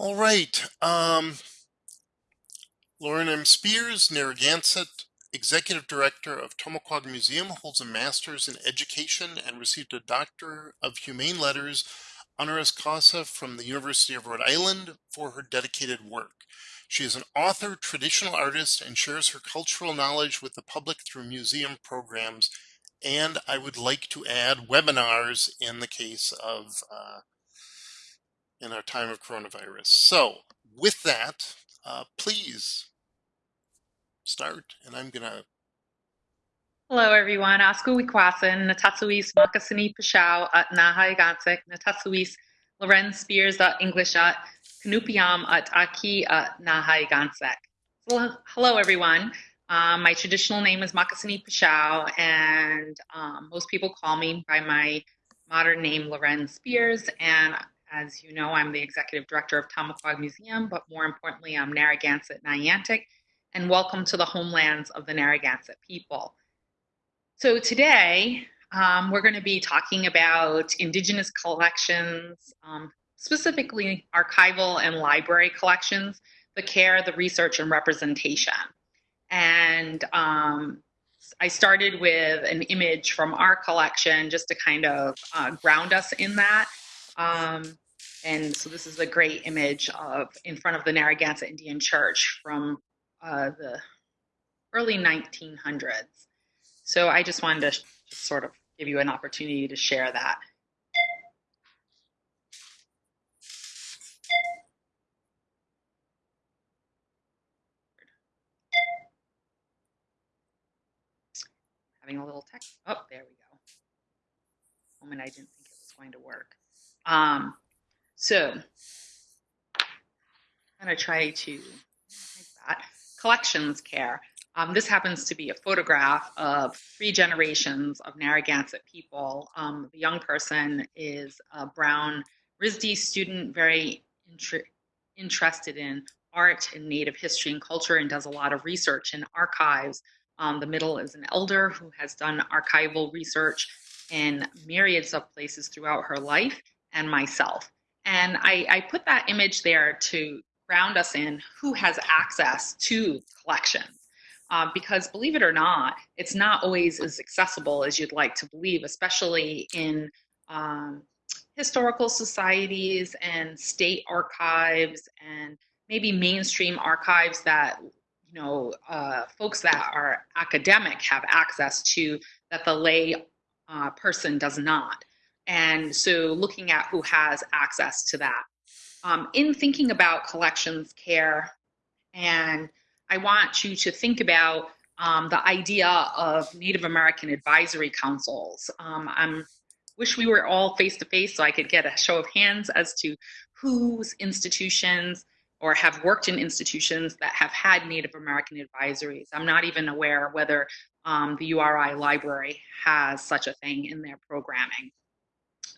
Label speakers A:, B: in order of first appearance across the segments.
A: All right. Um, Lorén M. Spears, Narragansett, Executive Director of Tomaquag Museum, holds a master's in education and received a Doctor of Humane Letters honoris causa from the University of Rhode Island for her dedicated work. She is an author, traditional artist, and shares her cultural knowledge with the public through museum programs. And I would like to add webinars in the case of uh, in our time of coronavirus. So with that, uh, please start, and I'm gonna.
B: Hello, everyone. Oscar Wikwasan, Natatsuis Makasini Pashao at Nahai Gansek, Natatsuis Lorenz Spears at English at Kanupiam at Aki at Nahai Gansek. So, hello, everyone. Um, my traditional name is Makasini Pashao, and um, most people call me by my modern name, Lorenz Spears. And as you know, I'm the executive director of Tomaquag Museum, but more importantly, I'm Narragansett Niantic, and welcome to the homelands of the Narragansett people. So today, um, we're going to be talking about Indigenous collections, um, specifically archival and library collections, the care, the research, and representation. And um, I started with an image from our collection just to kind of uh, ground us in that. Um, and so this is a great image of in front of the Narragansett Indian Church from uh, the early 1900s. So I just wanted to just sort of give you an opportunity to share that. Having a little tech. Oh, there we go. Moment I didn't think it was going to work. Um, so I'm going to try to. Collections care. Um, this happens to be a photograph of three generations of Narragansett people. Um, the young person is a brown RISD student, very inter interested in art and native history and culture and does a lot of research in archives. Um, the middle is an elder who has done archival research in myriads of places throughout her life and myself. And I, I put that image there to ground us in who has access to collections. Uh, because believe it or not, it's not always as accessible as you'd like to believe, especially in um, historical societies and state archives and maybe mainstream archives that you know uh, folks that are academic have access to that the lay uh, person does not. And so looking at who has access to that. Um, in thinking about collections care, and I want you to think about um, the idea of Native American advisory councils. Um, I wish we were all face to face so I could get a show of hands as to whose institutions or have worked in institutions that have had Native American advisories. I'm not even aware whether um, the URI library has such a thing in their programming.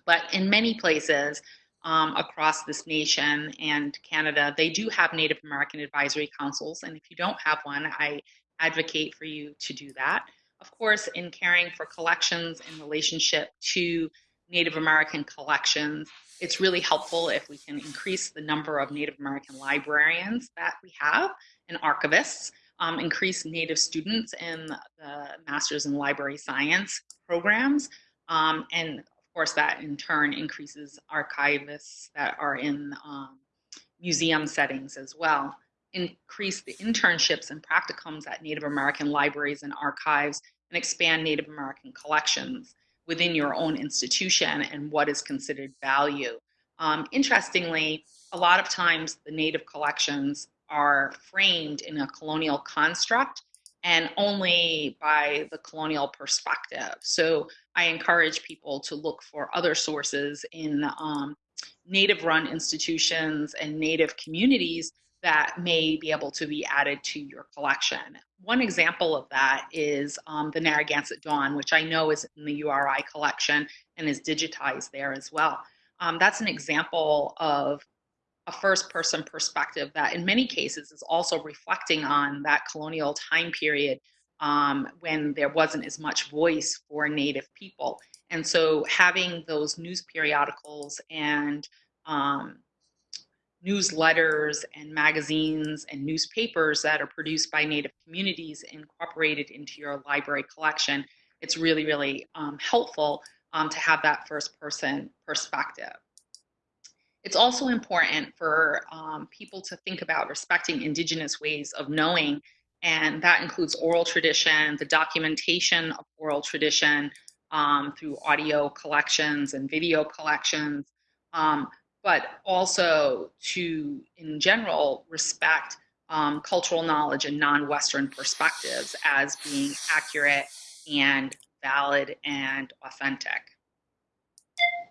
B: But in many places um, across this nation and Canada, they do have Native American advisory councils. And if you don't have one, I advocate for you to do that. Of course, in caring for collections in relationship to Native American collections, it's really helpful if we can increase the number of Native American librarians that we have and archivists, um, increase Native students in the Masters in Library Science programs, um, and course, that in turn increases archivists that are in um, museum settings as well. Increase the internships and practicums at Native American libraries and archives and expand Native American collections within your own institution and what is considered value. Um, interestingly, a lot of times the Native collections are framed in a colonial construct and only by the colonial perspective. So I encourage people to look for other sources in um, native run institutions and native communities that may be able to be added to your collection. One example of that is um, the Narragansett Dawn, which I know is in the URI collection and is digitized there as well. Um, that's an example of a first person perspective that in many cases is also reflecting on that colonial time period um, when there wasn't as much voice for Native people. And so having those news periodicals and um, newsletters and magazines and newspapers that are produced by Native communities incorporated into your library collection, it's really, really um, helpful um, to have that first person perspective. It's also important for um, people to think about respecting Indigenous ways of knowing, and that includes oral tradition, the documentation of oral tradition um, through audio collections and video collections, um, but also to, in general, respect um, cultural knowledge and non-Western perspectives as being accurate and valid and authentic. Hmm.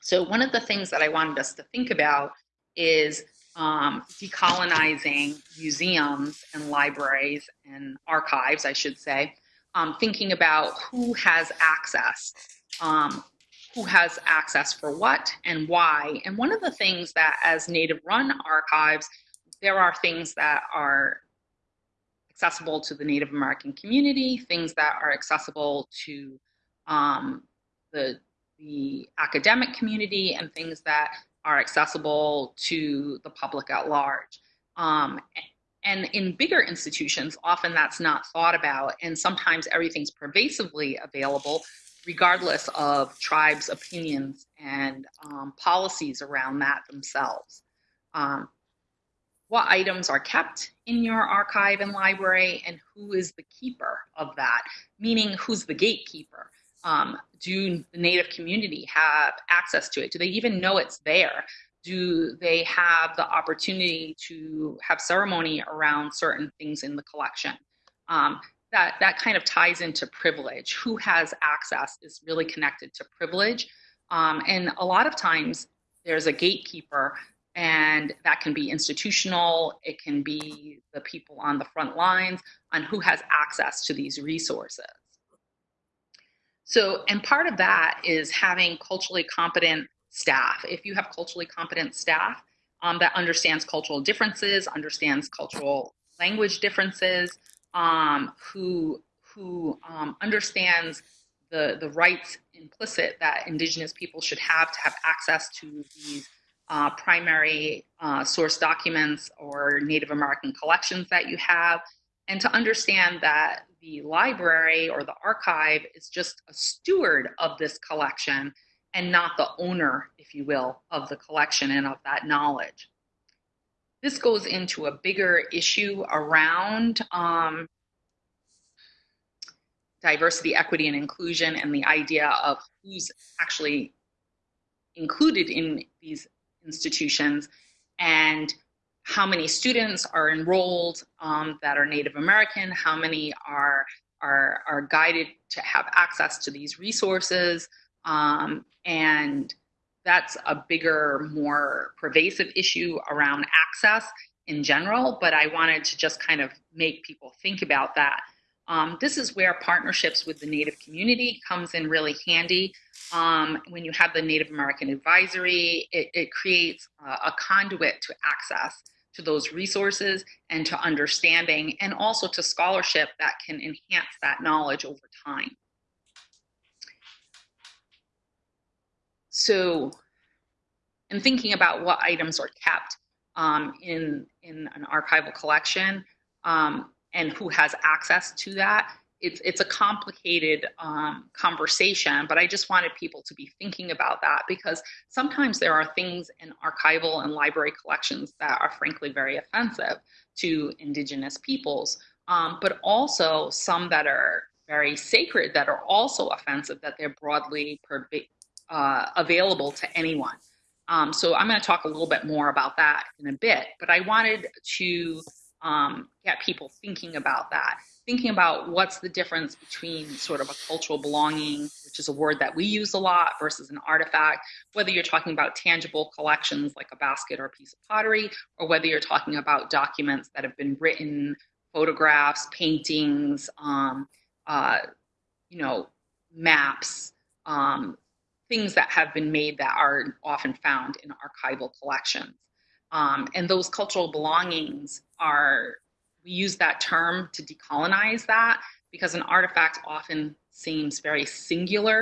B: So one of the things that I wanted us to think about is um, decolonizing museums and libraries and archives, I should say, um, thinking about who has access, um, who has access for what and why. And one of the things that as native run archives, there are things that are accessible to the Native American community, things that are accessible to um, the, the academic community, and things that are accessible to the public at large. Um, and in bigger institutions, often that's not thought about, and sometimes everything's pervasively available, regardless of tribes' opinions and um, policies around that themselves. Um, what items are kept in your archive and library, and who is the keeper of that, meaning who's the gatekeeper. Um, do the Native community have access to it? Do they even know it's there? Do they have the opportunity to have ceremony around certain things in the collection? Um, that, that kind of ties into privilege. Who has access is really connected to privilege. Um, and a lot of times there's a gatekeeper and that can be institutional, it can be the people on the front lines on who has access to these resources. So, and part of that is having culturally competent staff. If you have culturally competent staff um, that understands cultural differences, understands cultural language differences, um, who who um, understands the the rights implicit that Indigenous people should have to have access to these uh, primary uh, source documents or Native American collections that you have, and to understand that the library or the archive is just a steward of this collection and not the owner, if you will, of the collection and of that knowledge. This goes into a bigger issue around um, diversity, equity, and inclusion, and the idea of who's actually included in these institutions and how many students are enrolled um, that are Native American, how many are, are, are guided to have access to these resources. Um, and that's a bigger, more pervasive issue around access in general, but I wanted to just kind of make people think about that um, this is where partnerships with the Native community comes in really handy. Um, when you have the Native American Advisory, it, it creates a conduit to access to those resources and to understanding and also to scholarship that can enhance that knowledge over time. So, in thinking about what items are kept um, in, in an archival collection, um, and who has access to that. It's, it's a complicated um, conversation, but I just wanted people to be thinking about that because sometimes there are things in archival and library collections that are frankly very offensive to indigenous peoples, um, but also some that are very sacred that are also offensive that they're broadly uh, available to anyone. Um, so I'm going to talk a little bit more about that in a bit, but I wanted to um, get people thinking about that, thinking about what's the difference between sort of a cultural belonging, which is a word that we use a lot, versus an artifact, whether you're talking about tangible collections like a basket or a piece of pottery, or whether you're talking about documents that have been written, photographs, paintings, um, uh, you know, maps, um, things that have been made that are often found in archival collections. Um, and those cultural belongings are, we use that term to decolonize that because an artifact often seems very singular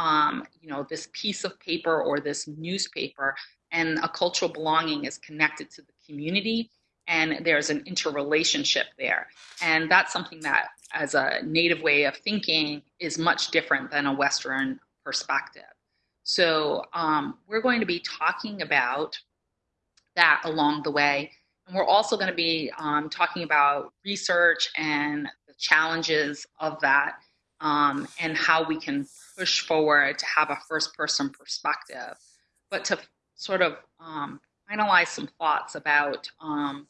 B: um, you know, this piece of paper or this newspaper, and a cultural belonging is connected to the community, and there's an interrelationship there. And that's something that, as a native way of thinking, is much different than a Western perspective. So um, we're going to be talking about that along the way. We're also going to be um, talking about research and the challenges of that um, and how we can push forward to have a first person perspective. But to sort of um, finalize some thoughts about um,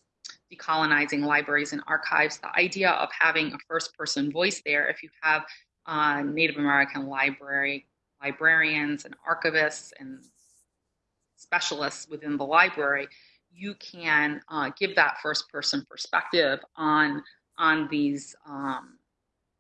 B: decolonizing libraries and archives, the idea of having a first person voice there, if you have uh, Native American library librarians and archivists and specialists within the library, you can uh, give that first person perspective on, on these um,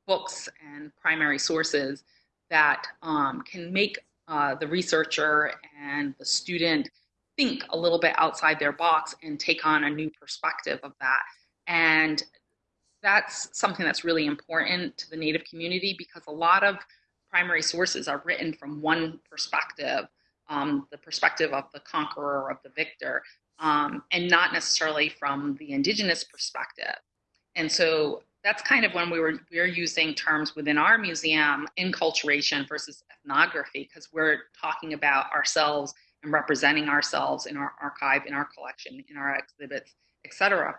B: books and primary sources that um, can make uh, the researcher and the student think a little bit outside their box and take on a new perspective of that. And that's something that's really important to the Native community because a lot of primary sources are written from one perspective, um, the perspective of the conqueror, of the victor, um, and not necessarily from the indigenous perspective. And so that's kind of when we were we're using terms within our museum enculturation versus ethnography because we're talking about ourselves and representing ourselves in our archive, in our collection, in our exhibits, etc.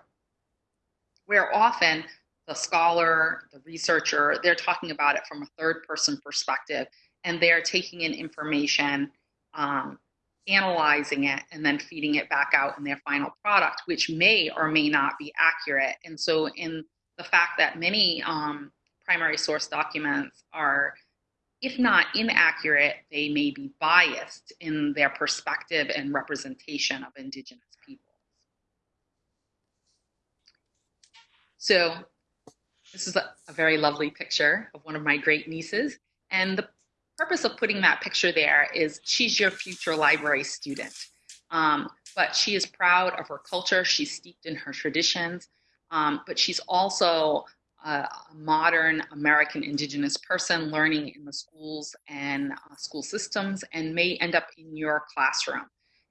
B: Where often the scholar, the researcher, they're talking about it from a third person perspective and they're taking in information, um, analyzing it, and then feeding it back out in their final product, which may or may not be accurate. And so, in the fact that many um, primary source documents are, if not inaccurate, they may be biased in their perspective and representation of Indigenous peoples. So this is a, a very lovely picture of one of my great nieces. And the purpose of putting that picture there is she's your future library student. Um, but she is proud of her culture. She's steeped in her traditions. Um, but she's also a, modern American Indigenous person learning in the schools and uh, school systems and may end up in your classroom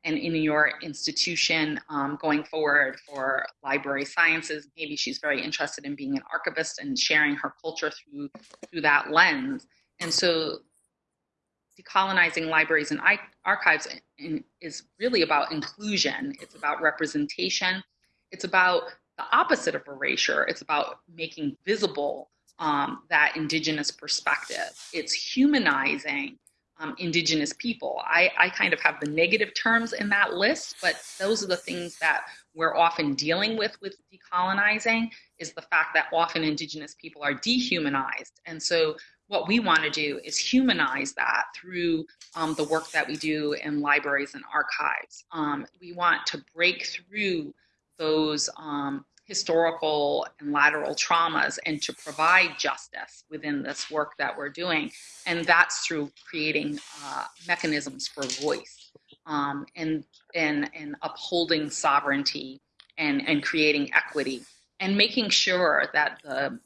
B: and in your institution um, going forward for library sciences. Maybe she's very interested in being an archivist and sharing her culture through, through that lens. And so decolonizing libraries and archives is really about inclusion. It's about representation. It's about the opposite of erasure. It's about making visible um, that indigenous perspective. It's humanizing um, indigenous people. I, I kind of have the negative terms in that list, but those are the things that we're often dealing with with decolonizing is the fact that often indigenous people are dehumanized. And so what we want to do is humanize that through um, the work that we do in libraries and archives. Um, we want to break through those um, historical and lateral traumas and to provide justice within this work that we're doing. And that's through creating uh, mechanisms for voice um, and, and, and upholding sovereignty and, and creating equity and making sure that the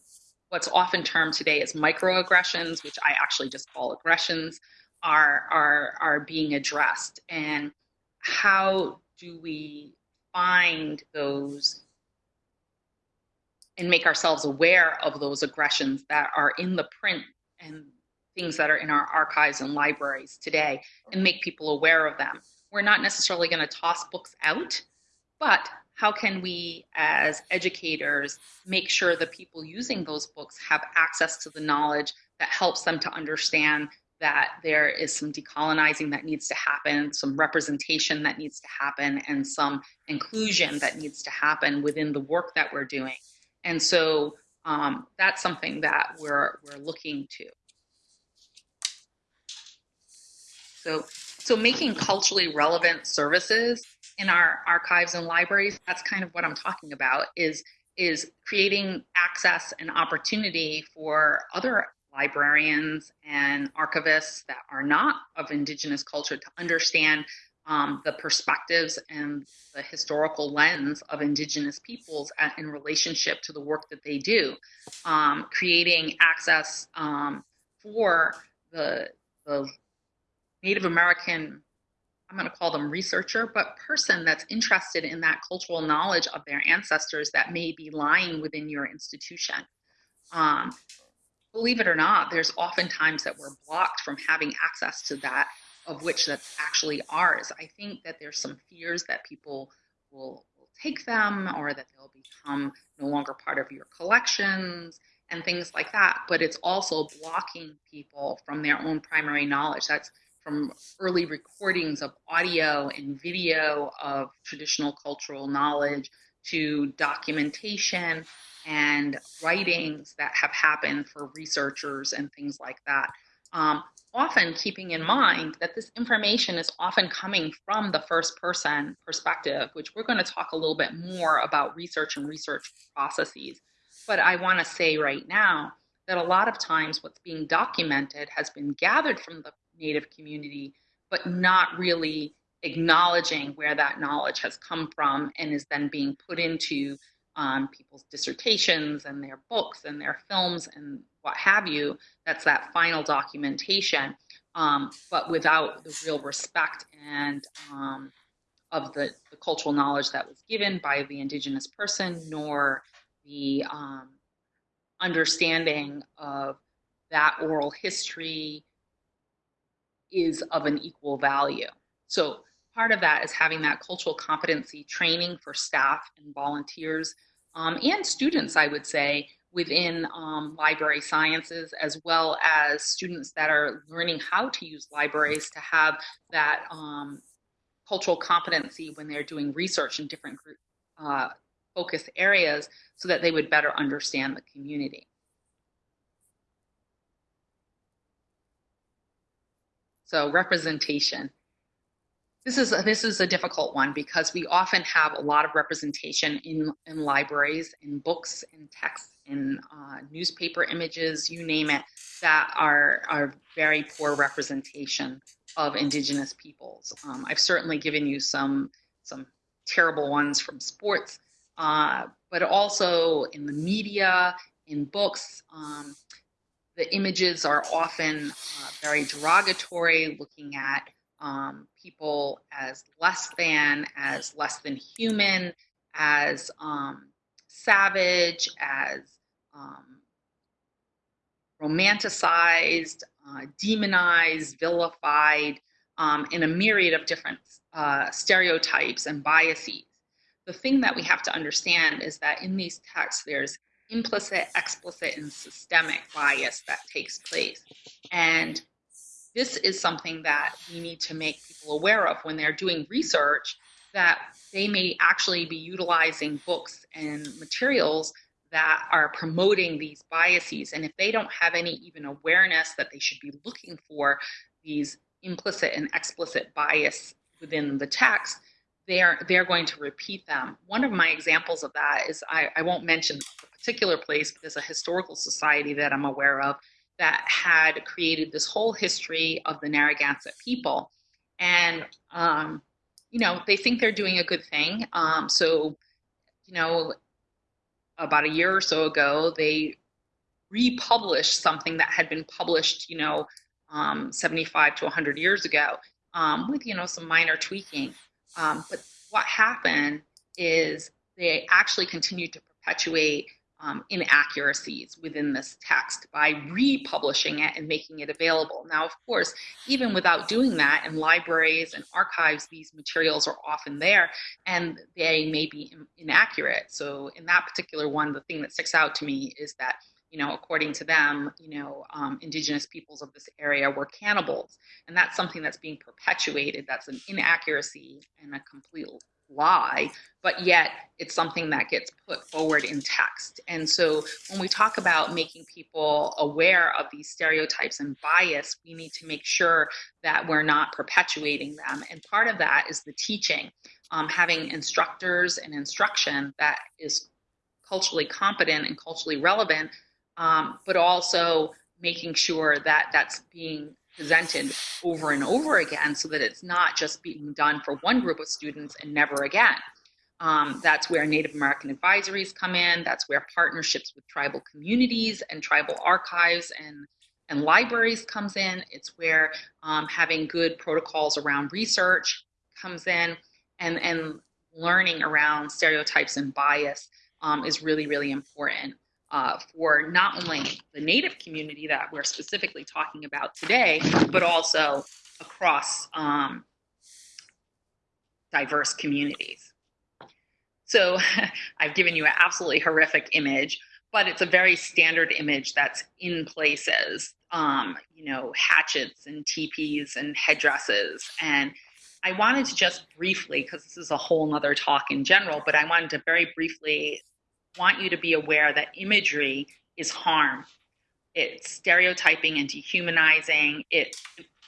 B: what's often termed today as microaggressions, which I actually just call aggressions, are, are, are being addressed. And how do we find those and make ourselves aware of those aggressions that are in the print and things that are in our archives and libraries today and make people aware of them. We're not necessarily going to toss books out, but how can we as educators make sure the people using those books have access to the knowledge that helps them to understand that there is some decolonizing that needs to happen, some representation that needs to happen, and some inclusion that needs to happen within the work that we're doing. And so um, that's something that we're, we're looking to. So, so making culturally relevant services in our archives and libraries, that's kind of what I'm talking about, is, is creating access and opportunity for other librarians and archivists that are not of indigenous culture to understand um, the perspectives and the historical lens of indigenous peoples at, in relationship to the work that they do, um, creating access um, for the, the Native American, I'm going to call them researcher, but person that's interested in that cultural knowledge of their ancestors that may be lying within your institution. Um, believe it or not, there's often times that we're blocked from having access to that of which that's actually ours. I think that there's some fears that people will, will take them or that they'll become no longer part of your collections and things like that. But it's also blocking people from their own primary knowledge. That's from early recordings of audio and video of traditional cultural knowledge to documentation and writings that have happened for researchers and things like that. Um, often keeping in mind that this information is often coming from the first person perspective, which we're going to talk a little bit more about research and research processes. But I want to say right now that a lot of times what's being documented has been gathered from the Native community, but not really acknowledging where that knowledge has come from and is then being put into um, people's dissertations and their books and their films and what have you. That's that final documentation, um, but without the real respect and um, of the, the, cultural knowledge that was given by the indigenous person, nor the um, understanding of that oral history is of an equal value. So part of that is having that cultural competency training for staff and volunteers um, and students, I would say, within um, library sciences, as well as students that are learning how to use libraries to have that um, cultural competency when they're doing research in different group, uh, focus areas so that they would better understand the community. So representation. This is a, this is a difficult one because we often have a lot of representation in in libraries, in books, in texts, in uh, newspaper images, you name it, that are are very poor representation of Indigenous peoples. Um, I've certainly given you some some terrible ones from sports, uh, but also in the media, in books. Um, the images are often uh, very derogatory, looking at um, people as less than, as less than human, as um, savage, as um, romanticized, uh, demonized, vilified, um, in a myriad of different uh, stereotypes and biases. The thing that we have to understand is that in these texts, there's implicit, explicit, and systemic bias that takes place. And this is something that we need to make people aware of when they're doing research that they may actually be utilizing books and materials that are promoting these biases. And if they don't have any even awareness that they should be looking for these implicit and explicit bias within the text, they're they're going to repeat them. One of my examples of that is I, I won't mention a particular place, but there's a historical society that I'm aware of that had created this whole history of the Narragansett people. And, um, you know, they think they're doing a good thing. Um, so, you know, about a year or so ago, they republished something that had been published, you know, um, 75 to 100 years ago um, with, you know, some minor tweaking. Um, but what happened is they actually continued to perpetuate um, inaccuracies within this text by republishing it and making it available. Now, of course, even without doing that in libraries and archives, these materials are often there and they may be in inaccurate. So in that particular one, the thing that sticks out to me is that you know, according to them, you know, um, indigenous peoples of this area were cannibals. And that's something that's being perpetuated. That's an inaccuracy and a complete lie, but yet it's something that gets put forward in text. And so when we talk about making people aware of these stereotypes and bias, we need to make sure that we're not perpetuating them. And part of that is the teaching, um, having instructors and instruction that is culturally competent and culturally relevant, um, but also making sure that that's being presented over and over again so that it's not just being done for one group of students and never again. Um, that's where Native American advisories come in. That's where partnerships with tribal communities and tribal archives and and libraries comes in. It's where um, having good protocols around research comes in, and and learning around stereotypes and bias um, is really really important uh, for not only the Native community that we're specifically talking about today, but also across um, diverse communities. So I've given you an absolutely horrific image, but it's a very standard image that's in places, um, you know, hatchets and teepees and headdresses. And I wanted to just briefly, because this is a whole nother talk in general, but I wanted to very briefly want you to be aware that imagery is harm. It's stereotyping and dehumanizing. It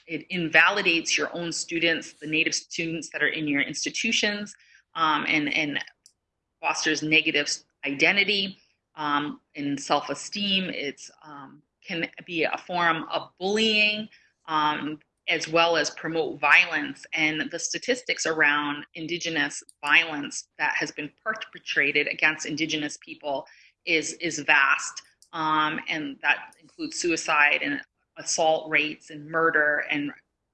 B: it invalidates your own students, the native students that are in your institutions, um, and and fosters negative identity um, and self-esteem. It's um, can be a form of bullying um, as well as promote violence. And the statistics around Indigenous violence that has been perpetrated against Indigenous people is, is vast. Um, and that includes suicide and assault rates and murder and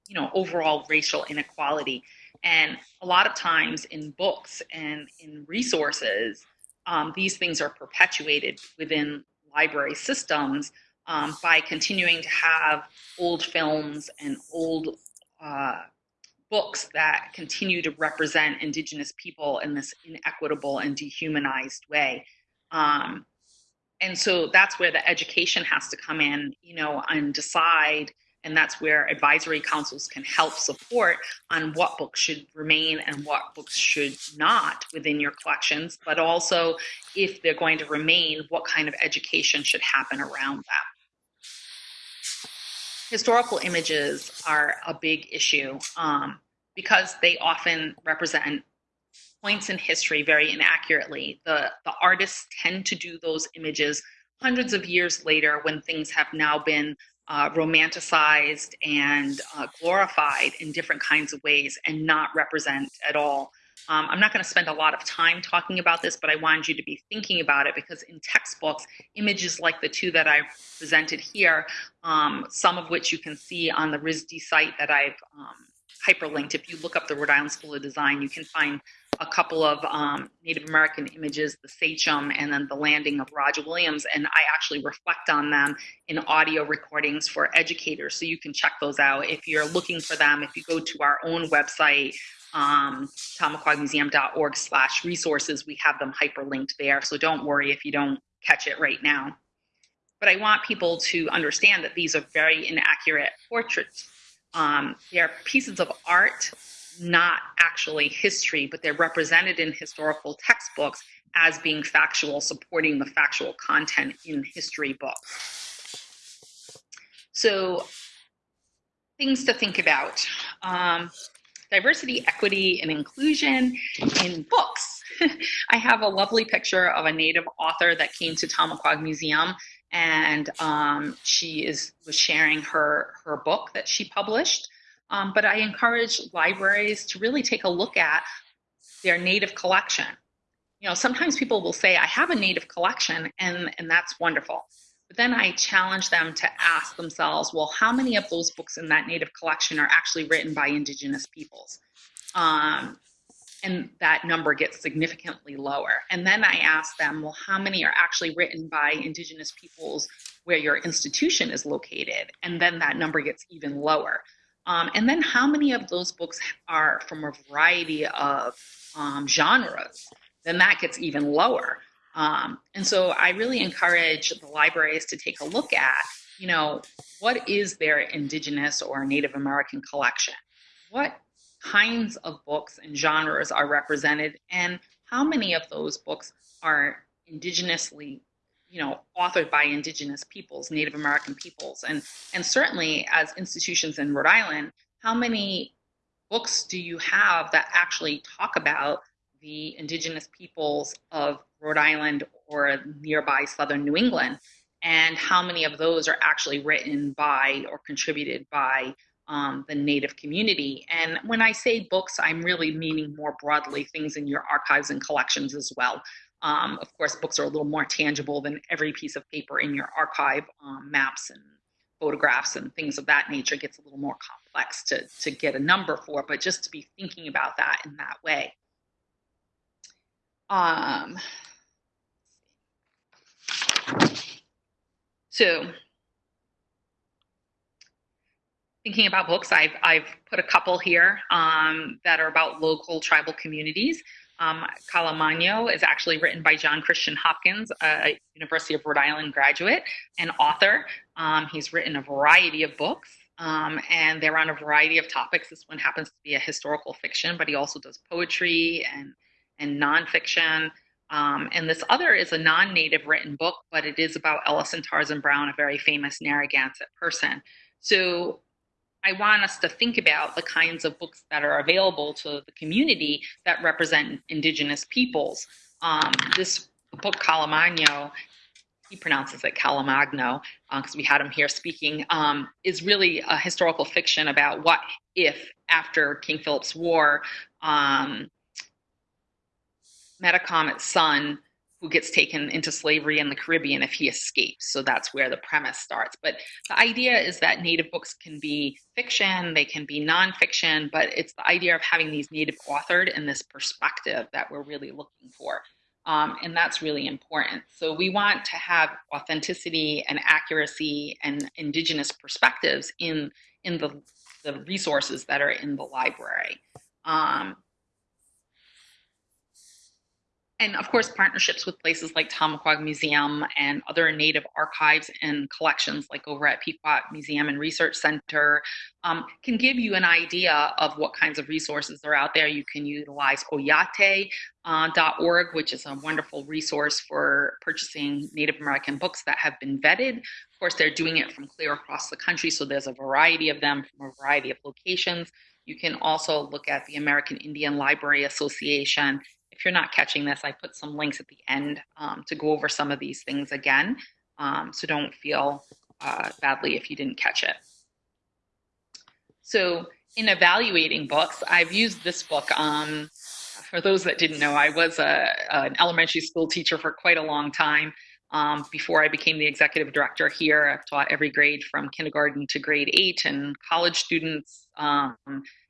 B: you know overall racial inequality and a lot of times in books and in resources um, these things are perpetuated within library systems um, by continuing to have old films and old uh, books that continue to represent indigenous people in this inequitable and dehumanized way. Um, and so that's where the education has to come in, you know, and decide and that's where advisory councils can help support on what books should remain and what books should not within your collections, but also if they're going to remain, what kind of education should happen around that historical images are a big issue um, because they often represent points in history very inaccurately. The, the artists tend to do those images hundreds of years later when things have now been uh, romanticized and uh, glorified in different kinds of ways and not represent at all um, I'm not going to spend a lot of time talking about this, but I wanted you to be thinking about it because in textbooks, images like the two that I've presented here, um, some of which you can see on the RISD site that I've um, hyperlinked. If you look up the Rhode Island School of Design, you can find a couple of um, Native American images, the Sachem and then the landing of Roger Williams, and I actually reflect on them in audio recordings for educators, so you can check those out. If you're looking for them, if you go to our own website, um, tomaquagmuseum.org slash resources, we have them hyperlinked there. So don't worry if you don't catch it right now. But I want people to understand that these are very inaccurate portraits. Um, they're pieces of art, not actually history, but they're represented in historical textbooks as being factual, supporting the factual content in history books. So things to think about. Um, diversity, equity, and inclusion in books. I have a lovely picture of a Native author that came to Tomaquag Museum, and um, she is was sharing her her book that she published. Um, but I encourage libraries to really take a look at their Native collection. You know, sometimes people will say, "I have a Native collection," and and that's wonderful. Then I challenge them to ask themselves, well, how many of those books in that Native collection are actually written by Indigenous peoples? Um, and that number gets significantly lower. And then I ask them, well, how many are actually written by Indigenous peoples where your institution is located? And then that number gets even lower. Um, and then how many of those books are from a variety of um, genres? Then that gets even lower. Um, and so I really encourage the libraries to take a look at, you know, what is their Indigenous or Native American collection? What kinds of books and genres are represented, and how many of those books are indigenously you know authored by indigenous peoples native american peoples and and certainly as institutions in rhode island how many books do you have that actually talk about the indigenous peoples of Rhode Island or nearby southern New England, and how many of those are actually written by or contributed by um, the Native community. And when I say books, I'm really meaning more broadly things in your archives and collections as well. Um, of course, books are a little more tangible than every piece of paper in your archive, um, maps and photographs and things of that nature gets a little more complex to, to get a number for, but just to be thinking about that in that way. Um, so thinking about books, I've, I've put a couple here um, that are about local tribal communities. Um, is actually written by John Christian Hopkins, a University of Rhode Island graduate and author. Um, he's written a variety of books, um, and they're on a variety of topics. This one happens to be a historical fiction, but he also does poetry and, and nonfiction. Um, and this other is a non-native written book, but it is about Ellison Tarzan Brown, a very famous Narragansett person. So I want us to think about the kinds of books that are available to the community that represent indigenous peoples. Um, this book, Carlomagno, he pronounces it Calamagno because uh, we had him here speaking, um, is really a historical fiction about what if after King Philip's War, um, Metacomet's son who gets taken into slavery in the Caribbean if he escapes. So that's where the premise starts. But the idea is that Native books can be fiction, they can be nonfiction, but it's the idea of having these Native authored in this perspective that we're really looking for. Um, and that's really important. So we want to have authenticity and accuracy and indigenous perspectives in, in the, the resources that are in the library. Um, and of course, partnerships with places like Tomaquag Museum and other Native archives and collections, like over at Pequot Museum and Research Center, um, can give you an idea of what kinds of resources are out there. You can utilize oyate.org, uh, which is a wonderful resource for purchasing Native American books that have been vetted. Of course, they're doing it from clear across the country, so there's a variety of them from a variety of locations. You can also look at the American Indian Library Association if you're not catching this, I put some links at the end um, to go over some of these things again. Um, so don't feel uh, badly if you didn't catch it. So in evaluating books, I've used this book. Um, for those that didn't know, I was a, an elementary school teacher for quite a long time. Um, before I became the executive director here, I've taught every grade from kindergarten to grade eight and college students um,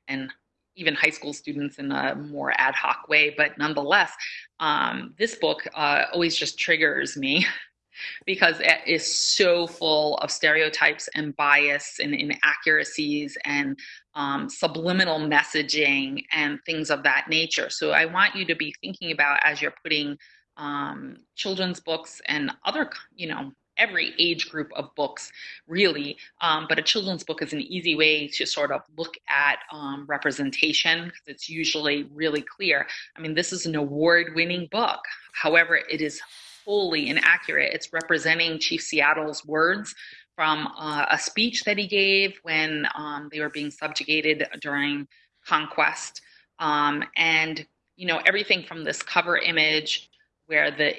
B: and even high school students in a more ad hoc way. But nonetheless, um, this book uh, always just triggers me because it is so full of stereotypes and bias and inaccuracies and um, subliminal messaging and things of that nature. So I want you to be thinking about as you're putting um, children's books and other, you know, every age group of books, really. Um, but a children's book is an easy way to sort of look at um, representation because it's usually really clear. I mean, this is an award winning book. However, it is wholly inaccurate. It's representing Chief Seattle's words from uh, a speech that he gave when um, they were being subjugated during conquest. Um, and, you know, everything from this cover image where the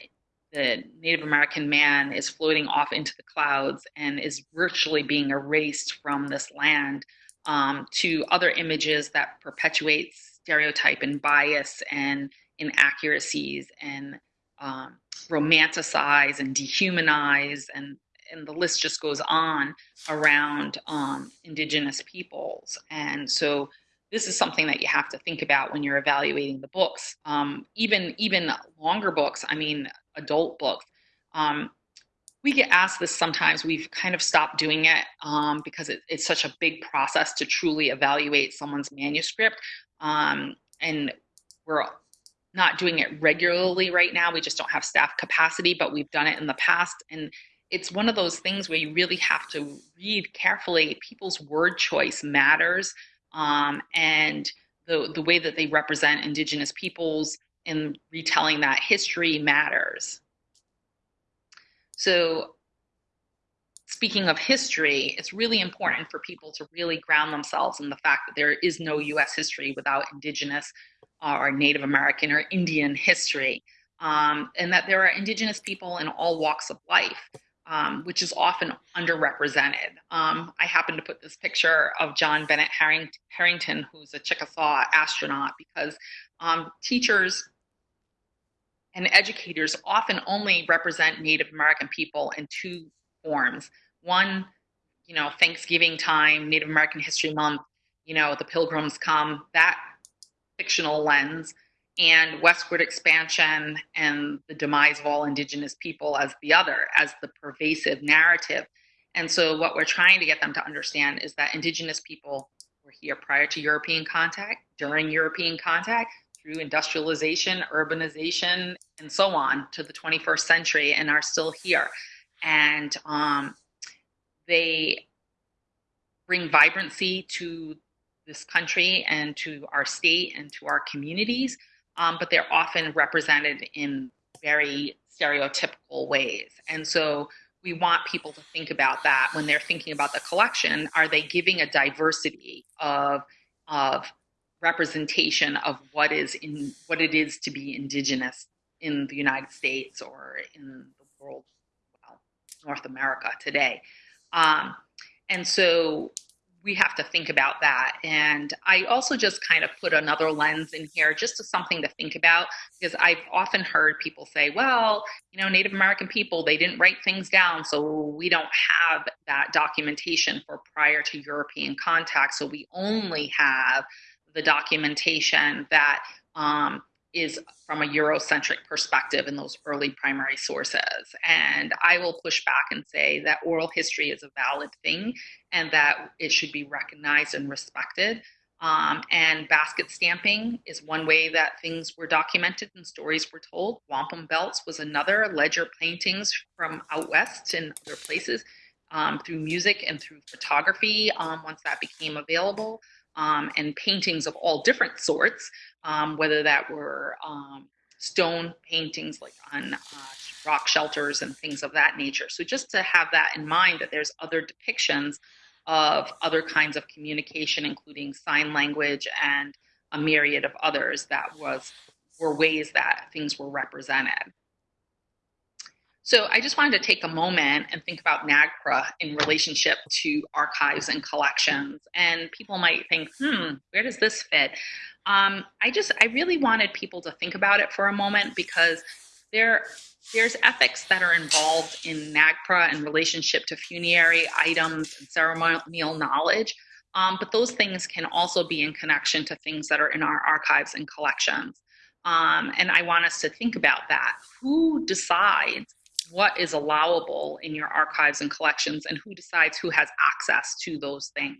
B: the Native American man is floating off into the clouds and is virtually being erased from this land um, to other images that perpetuate stereotype and bias and inaccuracies and um, romanticize and dehumanize and and the list just goes on around um, indigenous peoples. And so this is something that you have to think about when you're evaluating the books. Um, even even longer books i mean adult books. Um, we get asked this sometimes. We've kind of stopped doing it um, because it, it's such a big process to truly evaluate someone's manuscript. Um, and we're not doing it regularly right now. We just don't have staff capacity, but we've done it in the past. And it's one of those things where you really have to read carefully. People's word choice matters. Um, and the, the way that they represent indigenous peoples in retelling that history matters. So speaking of history, it's really important for people to really ground themselves in the fact that there is no US history without indigenous uh, or Native American or Indian history. Um, and that there are indigenous people in all walks of life, um, which is often underrepresented. Um, I happen to put this picture of John Bennett Herrington, who's a Chickasaw astronaut, because um, teachers and educators often only represent Native American people in two forms. One, you know, Thanksgiving time, Native American History Month, you know, the Pilgrims come, that fictional lens, and westward expansion and the demise of all indigenous people as the other, as the pervasive narrative. And so, what we're trying to get them to understand is that indigenous people were here prior to European contact, during European contact, through industrialization, urbanization, and so on to the 21st century, and are still here. And um, they bring vibrancy to this country and to our state and to our communities, um, but they're often represented in very stereotypical ways. And so we want people to think about that when they're thinking about the collection. Are they giving a diversity of, of representation of what is in what it is to be indigenous in the United States or in the world, well, North America today? Um, and so we have to think about that. And I also just kind of put another lens in here, just as something to think about, because I've often heard people say, well, you know, Native American people, they didn't write things down, so we don't have that documentation for prior to European contact. So we only have the documentation that um, is from a Eurocentric perspective in those early primary sources. And I will push back and say that oral history is a valid thing and that it should be recognized and respected. Um, and basket stamping is one way that things were documented and stories were told. Wampum belts was another, ledger paintings from out west and other places um, through music and through photography um, once that became available um, and paintings of all different sorts, um, whether that were um, stone paintings like on uh, rock shelters and things of that nature. So just to have that in mind that there's other depictions of other kinds of communication, including sign language and a myriad of others that was were ways that things were represented. So I just wanted to take a moment and think about NAGPRA in relationship to archives and collections. And people might think, hmm, where does this fit? Um, I just, I really wanted people to think about it for a moment because there, there's ethics that are involved in NAGPRA in relationship to funerary items and ceremonial knowledge. Um, but those things can also be in connection to things that are in our archives and collections. Um, and I want us to think about that. Who decides what is allowable in your archives and collections and who decides who has access to those things.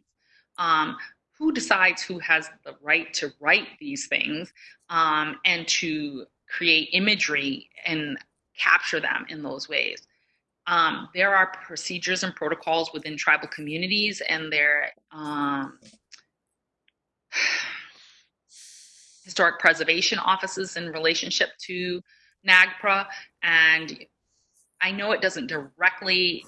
B: Um, who decides who has the right to write these things um, and to create imagery and capture them in those ways. Um, there are procedures and protocols within tribal communities and their um, historic preservation offices in relationship to NAGPRA and I know it doesn't directly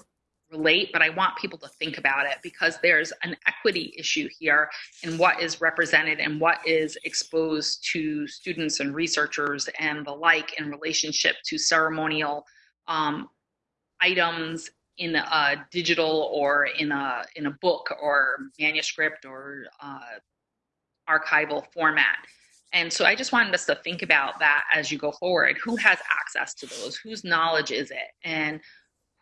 B: relate, but I want people to think about it because there's an equity issue here in what is represented and what is exposed to students and researchers and the like in relationship to ceremonial um, items in a digital or in a in a book or manuscript or uh, archival format. And so I just wanted us to think about that as you go forward. Who has access to those? Whose knowledge is it? And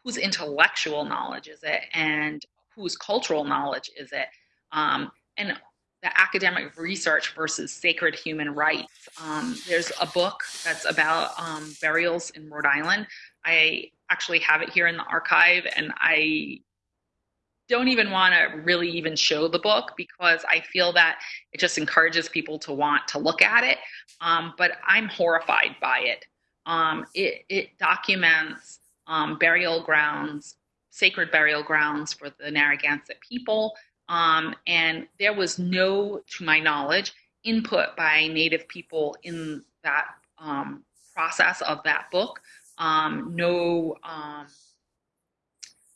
B: whose intellectual knowledge is it? And whose cultural knowledge is it? Um, and the academic research versus sacred human rights. Um, there's a book that's about um, burials in Rhode Island. I actually have it here in the archive, and I don't even want to really even show the book because I feel that it just encourages people to want to look at it. Um, but I'm horrified by it. Um, it, it, documents um, burial grounds, sacred burial grounds for the Narragansett people. Um, and there was no, to my knowledge, input by Native people in that um, process of that book. Um, no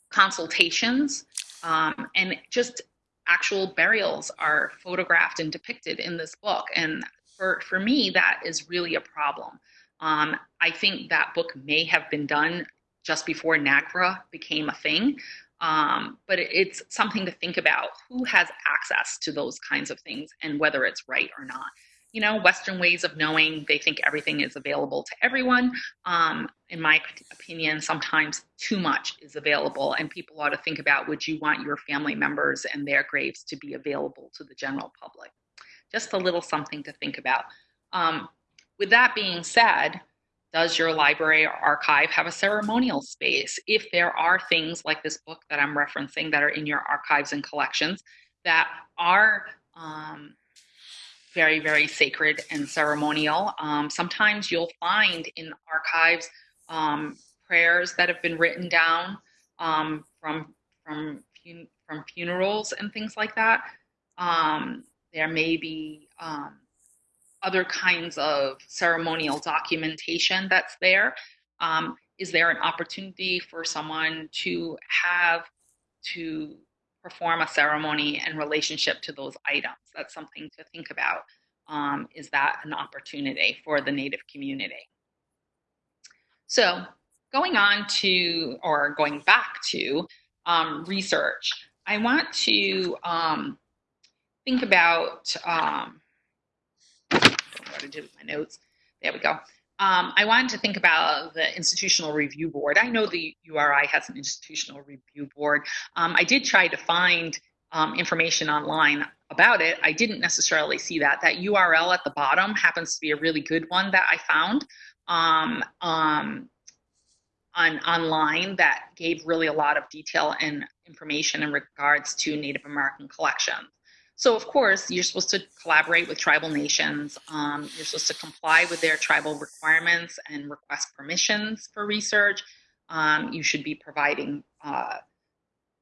B: consultations um, and just actual burials are photographed and depicted in this book. And for, for me, that is really a problem. Um, I think that book may have been done just before NAGPRA became a thing. Um, but it's something to think about who has access to those kinds of things and whether it's right or not. You know, Western ways of knowing. They think everything is available to everyone. Um, in my opinion, sometimes too much is available, and people ought to think about would you want your family members and their graves to be available to the general public? Just a little something to think about. Um, with that being said, does your library or archive have a ceremonial space? If there are things like this book that I'm referencing that are in your archives and collections that are um, very, very sacred and ceremonial, um, sometimes you'll find in archives um, prayers that have been written down um, from from from funerals and things like that. Um, there may be um, other kinds of ceremonial documentation that's there. Um, is there an opportunity for someone to have to perform a ceremony in relationship to those items? That's something to think about. Um, is that an opportunity for the Native community? So going on to, or going back to um, research, I want to um, think about um, what to do with my notes. There we go. Um, I wanted to think about the institutional review board. I know the URI has an institutional review board. Um, I did try to find um, information online about it. I didn't necessarily see that. That URL at the bottom happens to be a really good one that I found um, um, on online that gave really a lot of detail and information in regards to Native American collections. So, of course, you're supposed to collaborate with tribal nations. Um, you're supposed to comply with their tribal requirements and request permissions for research. Um, you should be providing uh,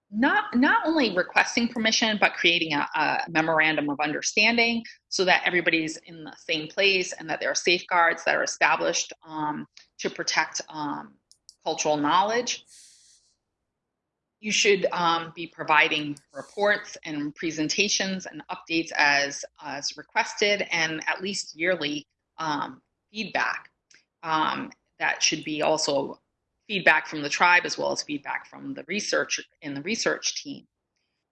B: not not only requesting permission, but creating a, a, memorandum of understanding so that everybody's in the same place and that there are safeguards that are established um, to protect um, cultural knowledge you should um, be providing reports and presentations and updates as, as requested and at least yearly um, feedback. Um, that should be also feedback from the tribe as well as feedback from the research in the research team.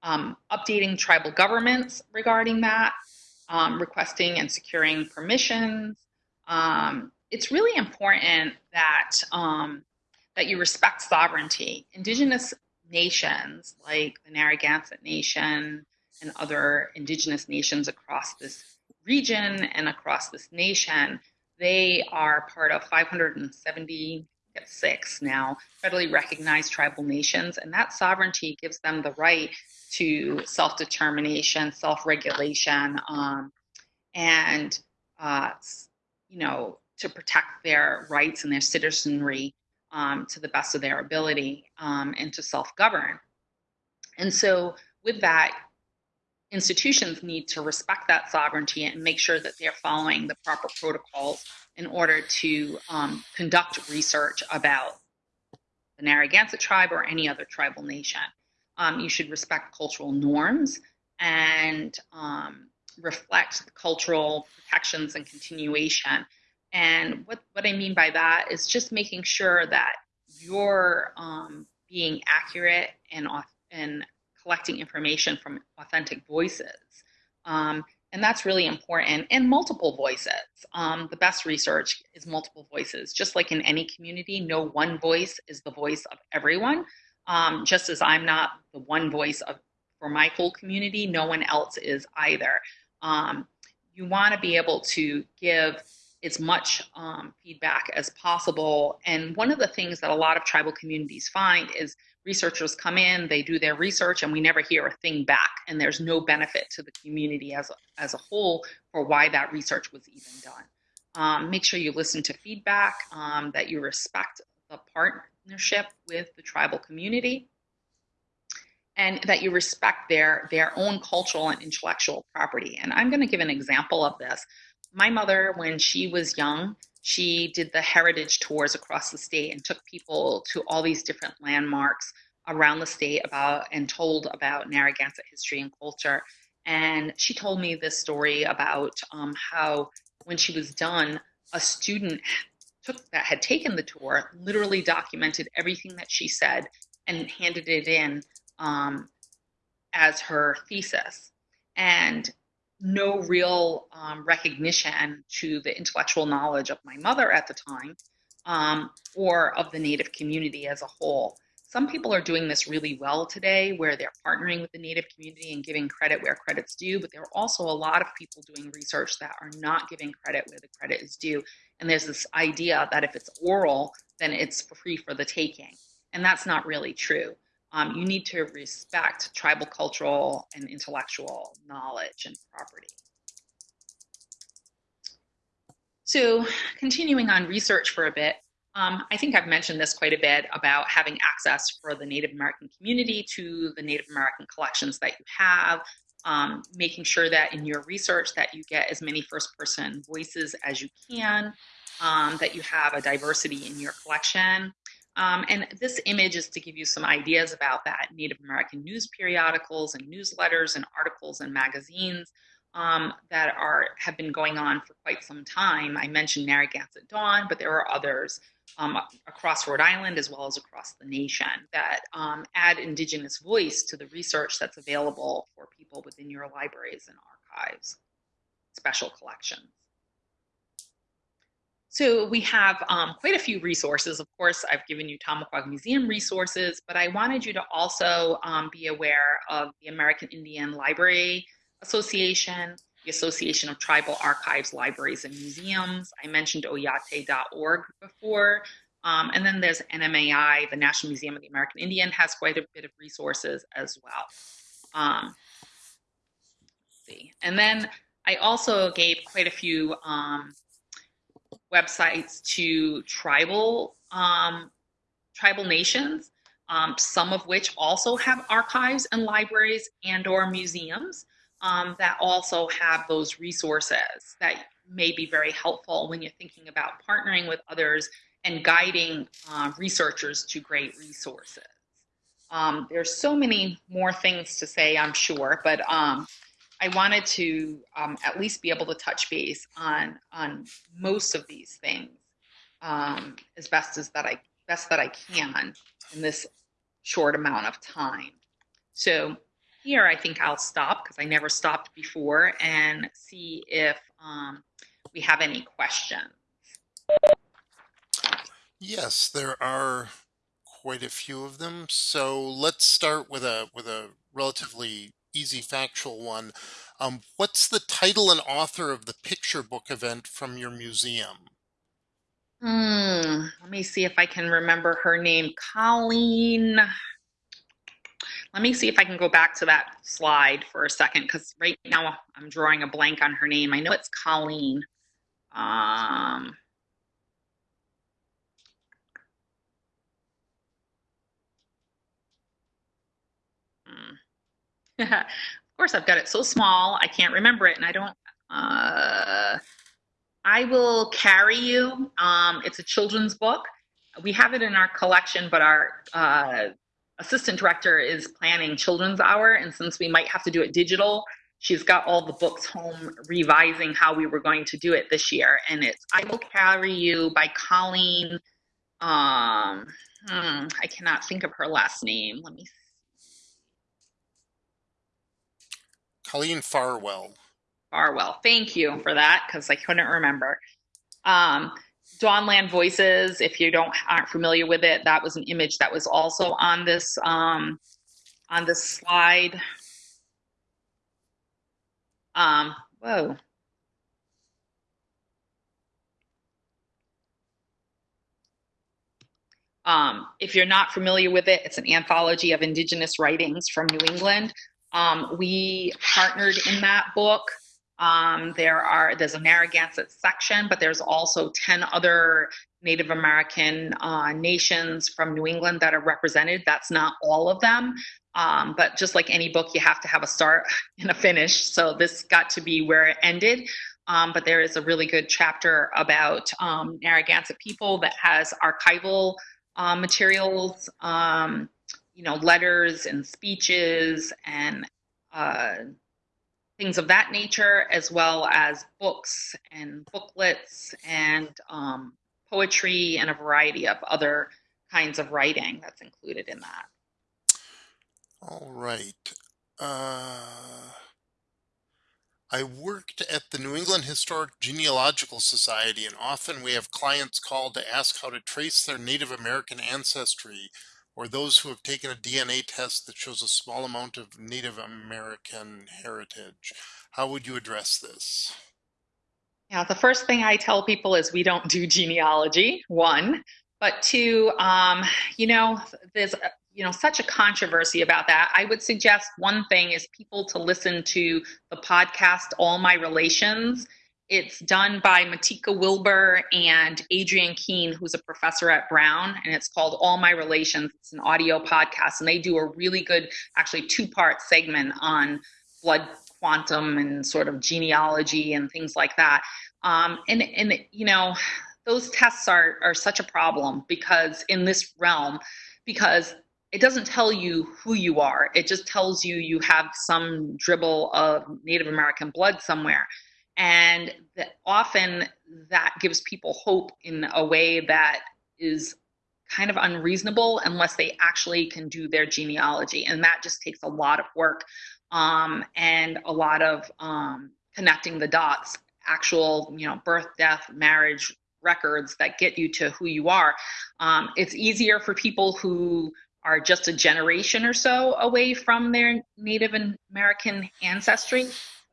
B: Um, updating tribal governments regarding that, um, requesting and securing permissions. Um, it's really important that that you respect sovereignty. Indigenous nations like the Narragansett Nation and other indigenous nations across this region and across this nation, they are part of 576 now federally recognized tribal nations, and that sovereignty gives them the right to self determination, self regulation, um, and uh, you know to protect their rights and their citizenry um, to the best of their ability um, and to self govern. And so, with that, institutions need to respect that sovereignty and make sure that they're following the proper protocols in order to um, conduct research about the Narragansett tribe or any other tribal nation. Um, you should respect cultural norms and um, reflect cultural protections and continuation and what, what I mean by that is just making sure that you're um, being accurate and, and collecting information from authentic voices. Um, and that's really important. And multiple voices. Um, the best research is multiple voices. Just like in any community no one voice is the voice of everyone. Um, just as i'm not the one voice of for my whole community no one else is either. Um, you want to be able to give as much um, feedback as possible. And one of the things that a lot of tribal communities find is researchers come in, they do their research, and we never hear a thing back. And there's no benefit to the community as a, as a whole for why that research was even done. Um, make sure you listen to feedback, um, that you respect the partnership with the tribal community, and that you respect their, their own cultural and intellectual property. And I'm going to give an example of this my mother, when she was young, she did the heritage tours across the state and took people to all these different landmarks around the state about and told about Narragansett history and culture. And she told me this story about um, how when she was done, a student took that had taken the tour literally documented everything that she said and handed it in um, as her thesis. And no real um, recognition to the intellectual knowledge of my mother at the time um, or of the Native community as a whole. Some people are doing this really well today where they're partnering with the Native community and giving credit where credit's due, but there are also a lot of people doing research that are not giving credit where the credit is due. And there's this idea that if it's oral, then it's free for the taking. And that's not really true. Um, you need to respect tribal cultural and intellectual knowledge and property. So continuing on research for a bit, um, I think I've mentioned this quite a bit about having access for the Native American community to the Native American collections that you have, um, making sure that in your research that you get as many first person voices as you can, um, that you have a diversity in your collection. Um, and this image is to give you some ideas about that Native American news periodicals and newsletters and articles and magazines um, that are have been going on for quite some time. I mentioned Narragansett Dawn, but there are others um, across Rhode Island as well as across the nation that um, add Indigenous voice to the research that's available for people within your libraries and archives, special collections. So we have um, quite a few resources. Of course, I've given you Tomaquag Museum resources, but I wanted you to also um, be aware of the American Indian Library Association, the Association of Tribal Archives, Libraries, and Museums. I mentioned oyate.org before. Um, and then there's NMAI, the National Museum of the American Indian, has quite a bit of resources as well. Um, see. And then I also gave quite a few um, websites to tribal um, tribal nations, um, some of which also have archives and libraries and or museums um, that also have those resources that may be very helpful when you're thinking about partnering with others and guiding uh, researchers to great resources. Um, there's so many more things to say, I'm sure, but um, I wanted to um, at least be able to touch base on on most of these things um, as best as that I best that I can in this short amount of time. So here, I think I'll stop because I never stopped before and see if um, we have any questions.
A: Yes, there are quite a few of them. So let's start with a with a relatively easy factual one. Um, what's the title and author of the picture book event from your museum?
B: Hmm, let me see if I can remember her name. Colleen. Let me see if I can go back to that slide for a second because right now I'm drawing a blank on her name. I know it's Colleen. Um, hmm. Of course, I've got it so small, I can't remember it, and I don't. Uh, I will carry you. Um, it's a children's book. We have it in our collection, but our uh, assistant director is planning children's hour and since we might have to do it digital she's got all the books home revising how we were going to do it this year and it's i will carry you by colleen um hmm, i cannot think of her last name let me see.
A: Colleen farwell
B: farwell thank you for that because i couldn't remember um Dawnland Voices, if you don't aren't familiar with it, that was an image that was also on this um, on this slide. Um, whoa. Um, if you're not familiar with it, it's an anthology of indigenous writings from New England. Um, we partnered in that book um, there are there's a Narragansett section, but there's also 10 other Native American uh, nations from New England that are represented. That's not all of them, um, but just like any book, you have to have a start and a finish. So this got to be where it ended. Um, but there is a really good chapter about um, Narragansett people that has archival uh, materials, um, you know, letters and speeches and uh, things of that nature, as well as books and booklets and um, poetry and a variety of other kinds of writing that's included in that.
A: All right. Uh, I worked at the New England Historic Genealogical Society, and often we have clients call to ask how to trace their Native American ancestry or those who have taken a DNA test that shows a small amount of Native American heritage. How would you address this?
B: Yeah, the first thing I tell people is we don't do genealogy, one. But two, um, you know, there's you know such a controversy about that i would suggest one thing is people to listen to the podcast all my relations it's done by matika wilbur and Adrienne Keene who's a professor at brown and it's called all my relations it's an audio podcast and they do a really good actually two part segment on blood quantum and sort of genealogy and things like that um, and and you know those tests are are such a problem because in this realm because it doesn't tell you who you are. It just tells you you have some dribble of Native American blood somewhere. And that often that gives people hope in a way that is kind of unreasonable unless they actually can do their genealogy. And that just takes a lot of work um, and a lot of um, connecting the dots, actual, you know, birth, death, marriage records that get you to who you are. Um, it's easier for people who are just a generation or so away from their Native American ancestry.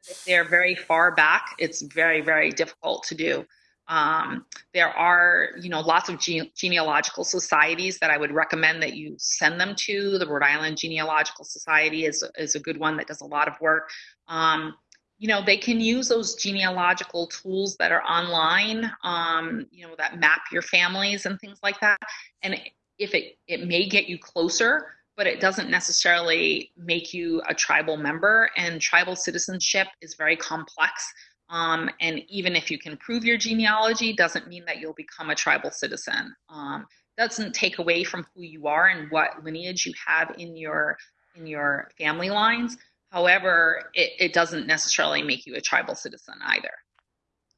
B: If they're very far back, it's very, very difficult to do. Um, there are, you know, lots of gene- genealogical societies that I would recommend that you send them to. The Rhode Island Genealogical Society is is a good one that does a lot of work. Um, you know, they can use those genealogical tools that are online, um, you know, that map your families and things like that. And if it it may get you closer but it doesn't necessarily make you a tribal member and tribal citizenship is very complex um, and even if you can prove your genealogy doesn't mean that you'll become a tribal citizen. Um, doesn't take away from who you are and what lineage you have in your in your family lines. However it, it doesn't necessarily make you a tribal citizen either.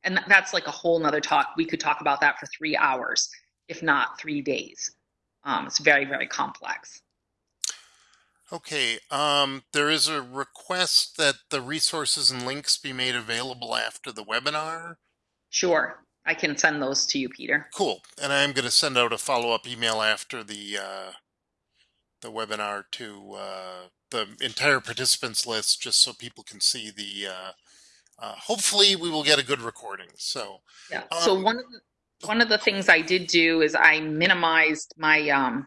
B: And that's like a whole nother talk. We could talk about that for three hours if not three days. Um, it's very, very complex.
A: Okay, um, there is a request that the resources and links be made available after the webinar.
B: Sure, I can send those to you, Peter.
A: Cool, and I'm going to send out a follow-up email after the uh, the webinar to uh, the entire participants list, just so people can see the. Uh, uh hopefully, we will get a good recording. So
B: yeah. Um, so one of the one of the things I did do is I minimized my um,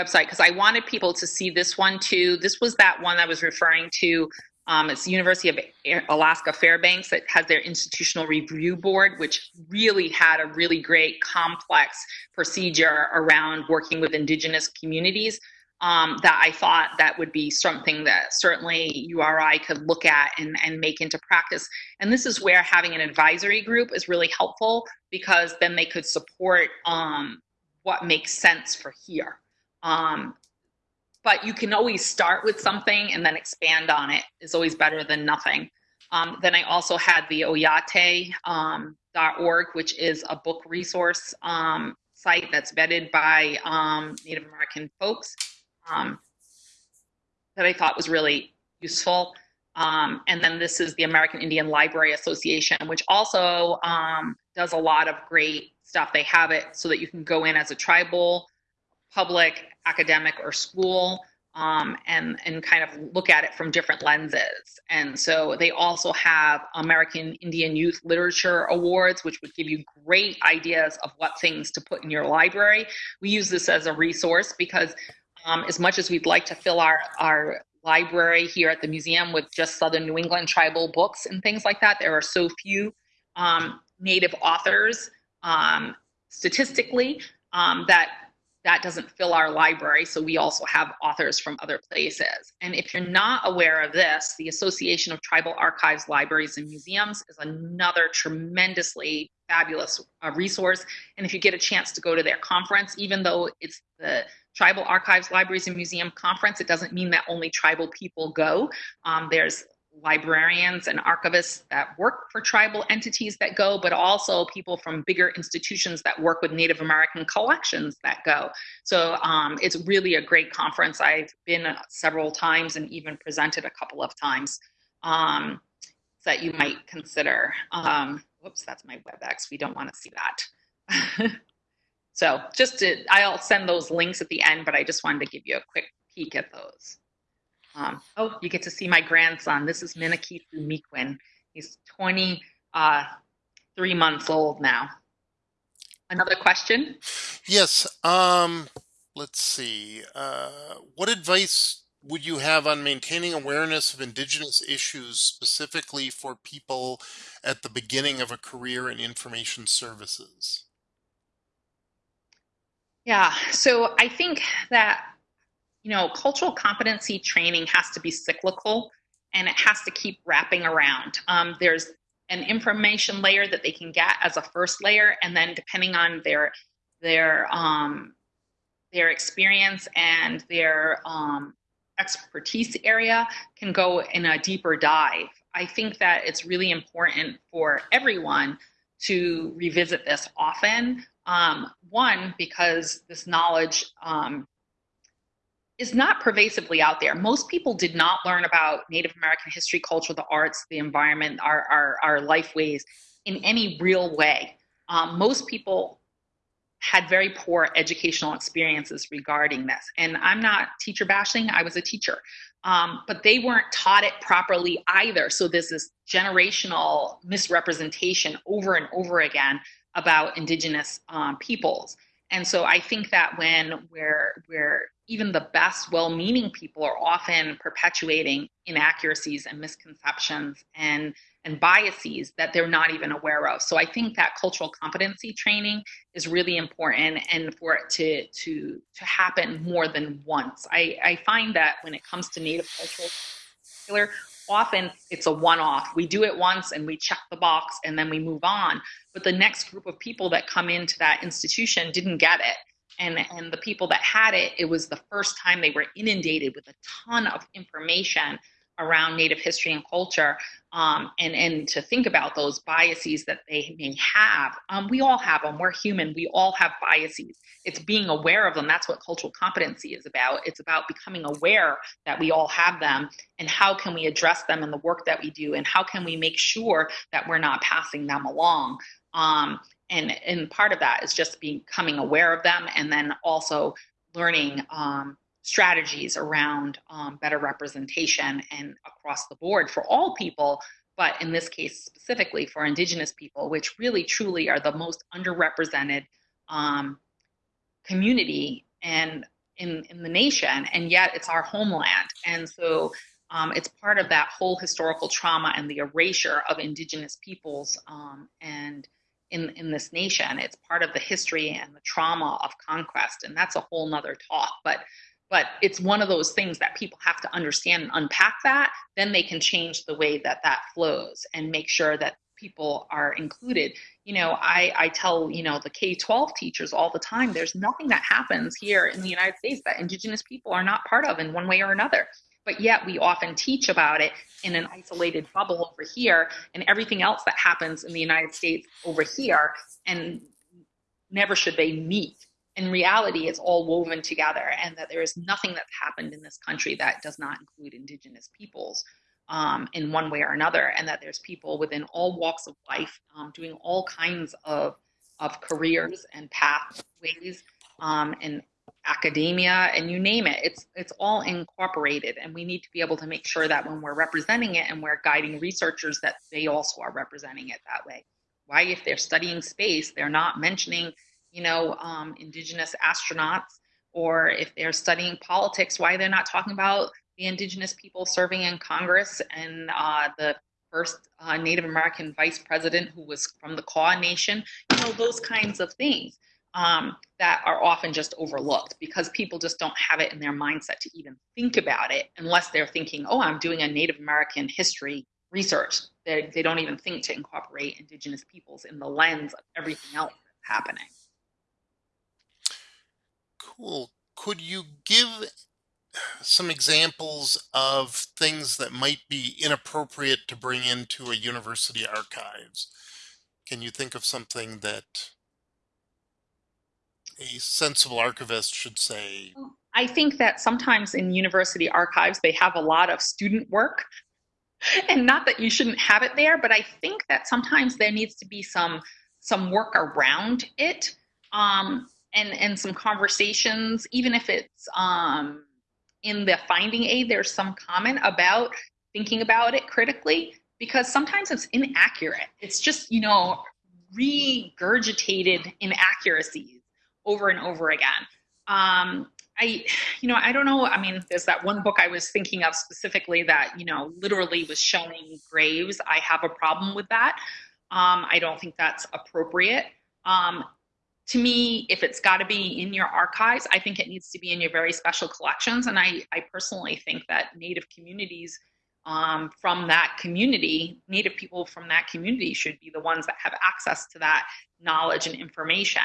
B: website because I wanted people to see this one too. This was that one I was referring to. Um, it's University of Alaska Fairbanks that has their institutional review board, which really had a really great complex procedure around working with indigenous communities um, that I thought that would be something that certainly URI could look at and, and make into practice. And this is where having an advisory group is really helpful because then they could support um, what makes sense for here. Um, but you can always start with something and then expand on it is always better than nothing. Um, then I also had the oyate.org, um, .org, which is a book resource um, site that's vetted by um, Native American folks um, that I thought was really useful. Um, and then this is the American Indian Library Association, which also um, does a lot of great stuff. They have it so that you can go in as a tribal, public, academic, or school um, and and kind of look at it from different lenses. And so they also have American Indian Youth Literature Awards, which would give you great ideas of what things to put in your library. We use this as a resource because um, as much as we'd like to fill our, our library here at the museum with just Southern New England tribal books and things like that, there are so few um, Native authors um, statistically um, that that doesn't fill our library. So we also have authors from other places. And if you're not aware of this, the Association of Tribal Archives, Libraries, and Museums is another tremendously fabulous uh, resource. And if you get a chance to go to their conference, even though it's the Tribal Archives, Libraries, and Museum Conference. It doesn't mean that only tribal people go. Um, there's librarians and archivists that work for tribal entities that go, but also people from bigger institutions that work with Native American collections that go. So um, it's really a great conference. I've been several times and even presented a couple of times. Um, that you might consider. Um, whoops, that's my WebEx. We don't want to see that. so just to, I'll send those links at the end, but I just wanted to give you a quick peek at those. Um, oh, you get to see my grandson. This is Minakifu Mequin. He's 23 uh, months old now. Another question?
A: Yes. Um, let's see. Uh, what advice would you have on maintaining awareness of Indigenous issues specifically for people at the beginning of a career in information services?
B: Yeah, so I think that, you know, cultural competency training has to be cyclical and it has to keep wrapping around. Um, there's an information layer that they can get as a first layer, and then depending on their their um, their experience and their um, expertise area, can go in a deeper dive. I think that it's really important for everyone to revisit this often. Um, one, because this knowledge um, is not pervasively out there. Most people did not learn about Native American history, culture, the arts, the environment, our, our, our life ways in any real way. Um, most people had very poor educational experiences regarding this. And I'm not teacher bashing, I was a teacher. Um, but they weren't taught it properly either. So there's this generational misrepresentation over and over again about indigenous um, peoples. And so I think that when we're, we're even the best well-meaning people are often perpetuating inaccuracies and misconceptions and and biases that they're not even aware of. So I think that cultural competency training is really important and for it to to to happen more than once. I, I find that when it comes to native culture often it's a one-off. We do it once and we check the box and then we move on. But the next group of people that come into that institution didn't get it and and the people that had it it was the first time they were inundated with a ton of information around native history and culture um, and and to think about those biases that they may have um, we all have them we're human. We all have biases. It's being aware of them. That's what cultural competency is about. It's about becoming aware that we all have them and how can we address them in the work that we do and how can we make sure that we're not passing them along um, and and part of that is just becoming aware of them and then also learning um, strategies around um, better representation and across the board for all people but in this case specifically for indigenous people which really truly are the most underrepresented um, community and in, in the nation and yet it's our homeland. And so um, it's part of that whole historical trauma and the erasure of indigenous peoples um, and in, in this nation. It's part of the history and the trauma of conquest, and that's a whole nother talk. But but it's one of those things that people have to understand and unpack that. Then they can change the way that that flows and make sure that people are included. You know, I, I tell, you know, the K-12 teachers all the time, there's nothing that happens here in the United States that indigenous people are not part of in one way or another but yet we often teach about it in an isolated bubble over here and everything else that happens in the United States over here and never should they meet. In reality, it's all woven together and that there is nothing that's happened in this country that does not include indigenous peoples um, in one way or another and that there's people within all walks of life um, doing all kinds of, of careers and pathways um, and academia and you name it it's it's all incorporated and we need to be able to make sure that when we're representing it and we're guiding researchers that they also are representing it that way. Why? If they're studying space they're not mentioning you know um, indigenous astronauts or if they're studying politics why they're not talking about the indigenous people serving in congress and uh, the first uh, native american vice president who was from the kaw nation you know those kinds of things um, that are often just overlooked because people just don't have it in their mindset to even think about it unless they're thinking, oh, I'm doing a Native American history research. They, they don't even think to incorporate indigenous peoples in the lens of everything else that's happening.
A: Cool. Could you give some examples of things that might be inappropriate to bring into a university archives? Can you think of something that a sensible archivist should say?
B: I think that sometimes in university archives, they have a lot of student work and not that you shouldn't have it there, but I think that sometimes there needs to be some some work around it, um, and and some conversations, even if it's um, in the finding aid. There's some comment about thinking about it critically because sometimes it's inaccurate. It's just you know regurgitated inaccuracies over and over again. Um, I, you know, I don't know. I mean, there's that one book I was thinking of specifically that, you know, literally was showing graves. I have a problem with that. Um, I don't think that's appropriate. Um, to me, if it's got to be in your archives, I think it needs to be in your very special collections. And I, I personally think that Native communities um, from that community, Native people from that community should be the ones that have access to that knowledge and information.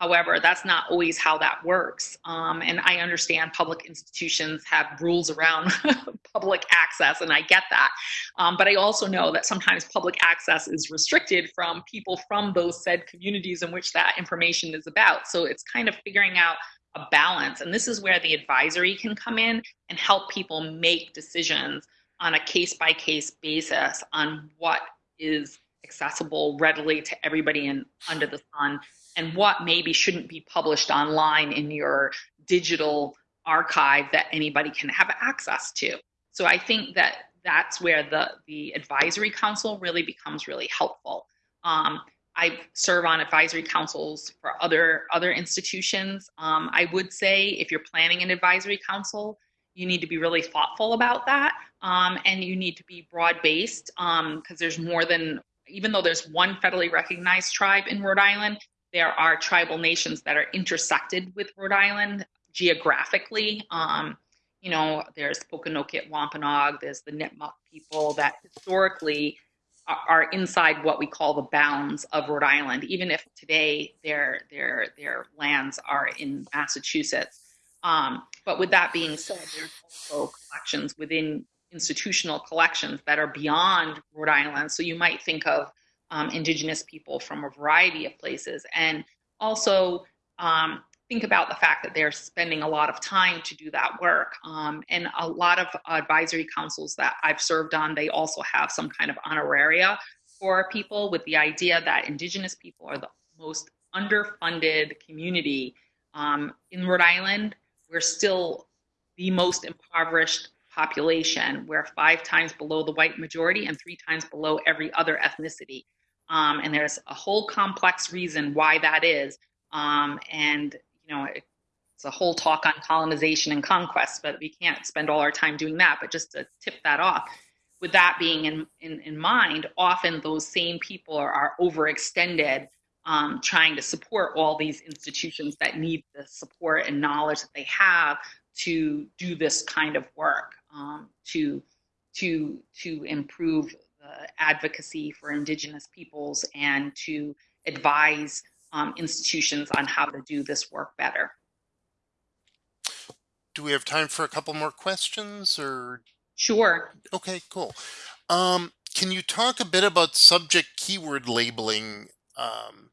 B: However, that's not always how that works. Um, and I understand public institutions have rules around public access, and I get that. Um, but I also know that sometimes public access is restricted from people from those said communities in which that information is about. So it's kind of figuring out a balance. And this is where the advisory can come in and help people make decisions on a case by case basis on what is accessible readily to everybody in, under the sun and what maybe shouldn't be published online in your digital archive that anybody can have access to. So I think that that's where the, the advisory council really becomes really helpful. Um, I serve on advisory councils for other other institutions. Um, I would say if you're planning an advisory council, you need to be really thoughtful about that, um, and you need to be broad based because um, there's more than even though there's one federally recognized tribe in Rhode Island, there are tribal nations that are intersected with Rhode Island geographically. Um, you know, there's Pokanoket Wampanoag, there's the Nipmuc people that historically are inside what we call the bounds of Rhode Island, even if today their their their lands are in Massachusetts. Um, but with that being said, there's also collections within institutional collections that are beyond Rhode Island. So you might think of um, indigenous people from a variety of places. And also um, think about the fact that they're spending a lot of time to do that work. Um, and a lot of advisory councils that i've served on they also have some kind of honoraria for people with the idea that indigenous people are the most underfunded community. Um, in rhode island we're still the most impoverished population we're five times below the white majority and three times below every other ethnicity um, and there's a whole complex reason why that is. Um, and, you know, it's a whole talk on colonization and conquest, but we can't spend all our time doing that. But just to tip that off, with that being in, in, in mind, often those same people are, are overextended um, trying to support all these institutions that need the support and knowledge that they have to do this kind of work um, to to to improve advocacy for Indigenous peoples and to advise um, institutions on how to do this work better.
A: Do we have time for a couple more questions or?
B: Sure.
A: Okay, cool. Um, can you talk a bit about subject keyword labeling um,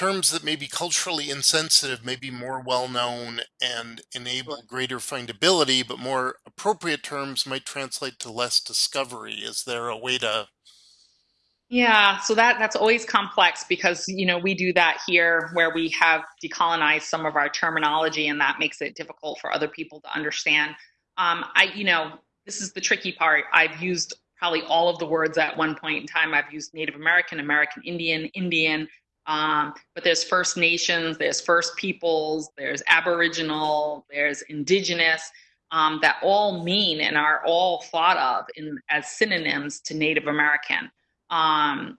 A: terms that may be culturally insensitive may be more well known and enable greater findability, but more appropriate terms might translate to less discovery. Is there a way to?
B: Yeah, so that that's always complex because you know we do that here where we have decolonized some of our terminology, and that makes it difficult for other people to understand. Um, I, you know, this is the tricky part. I've used probably all of the words at one point in time. I've used Native American, American Indian, Indian, um, but there's First Nations, there's First Peoples, there's Aboriginal, there's Indigenous, um, that all mean and are all thought of in, as synonyms to Native American. Um,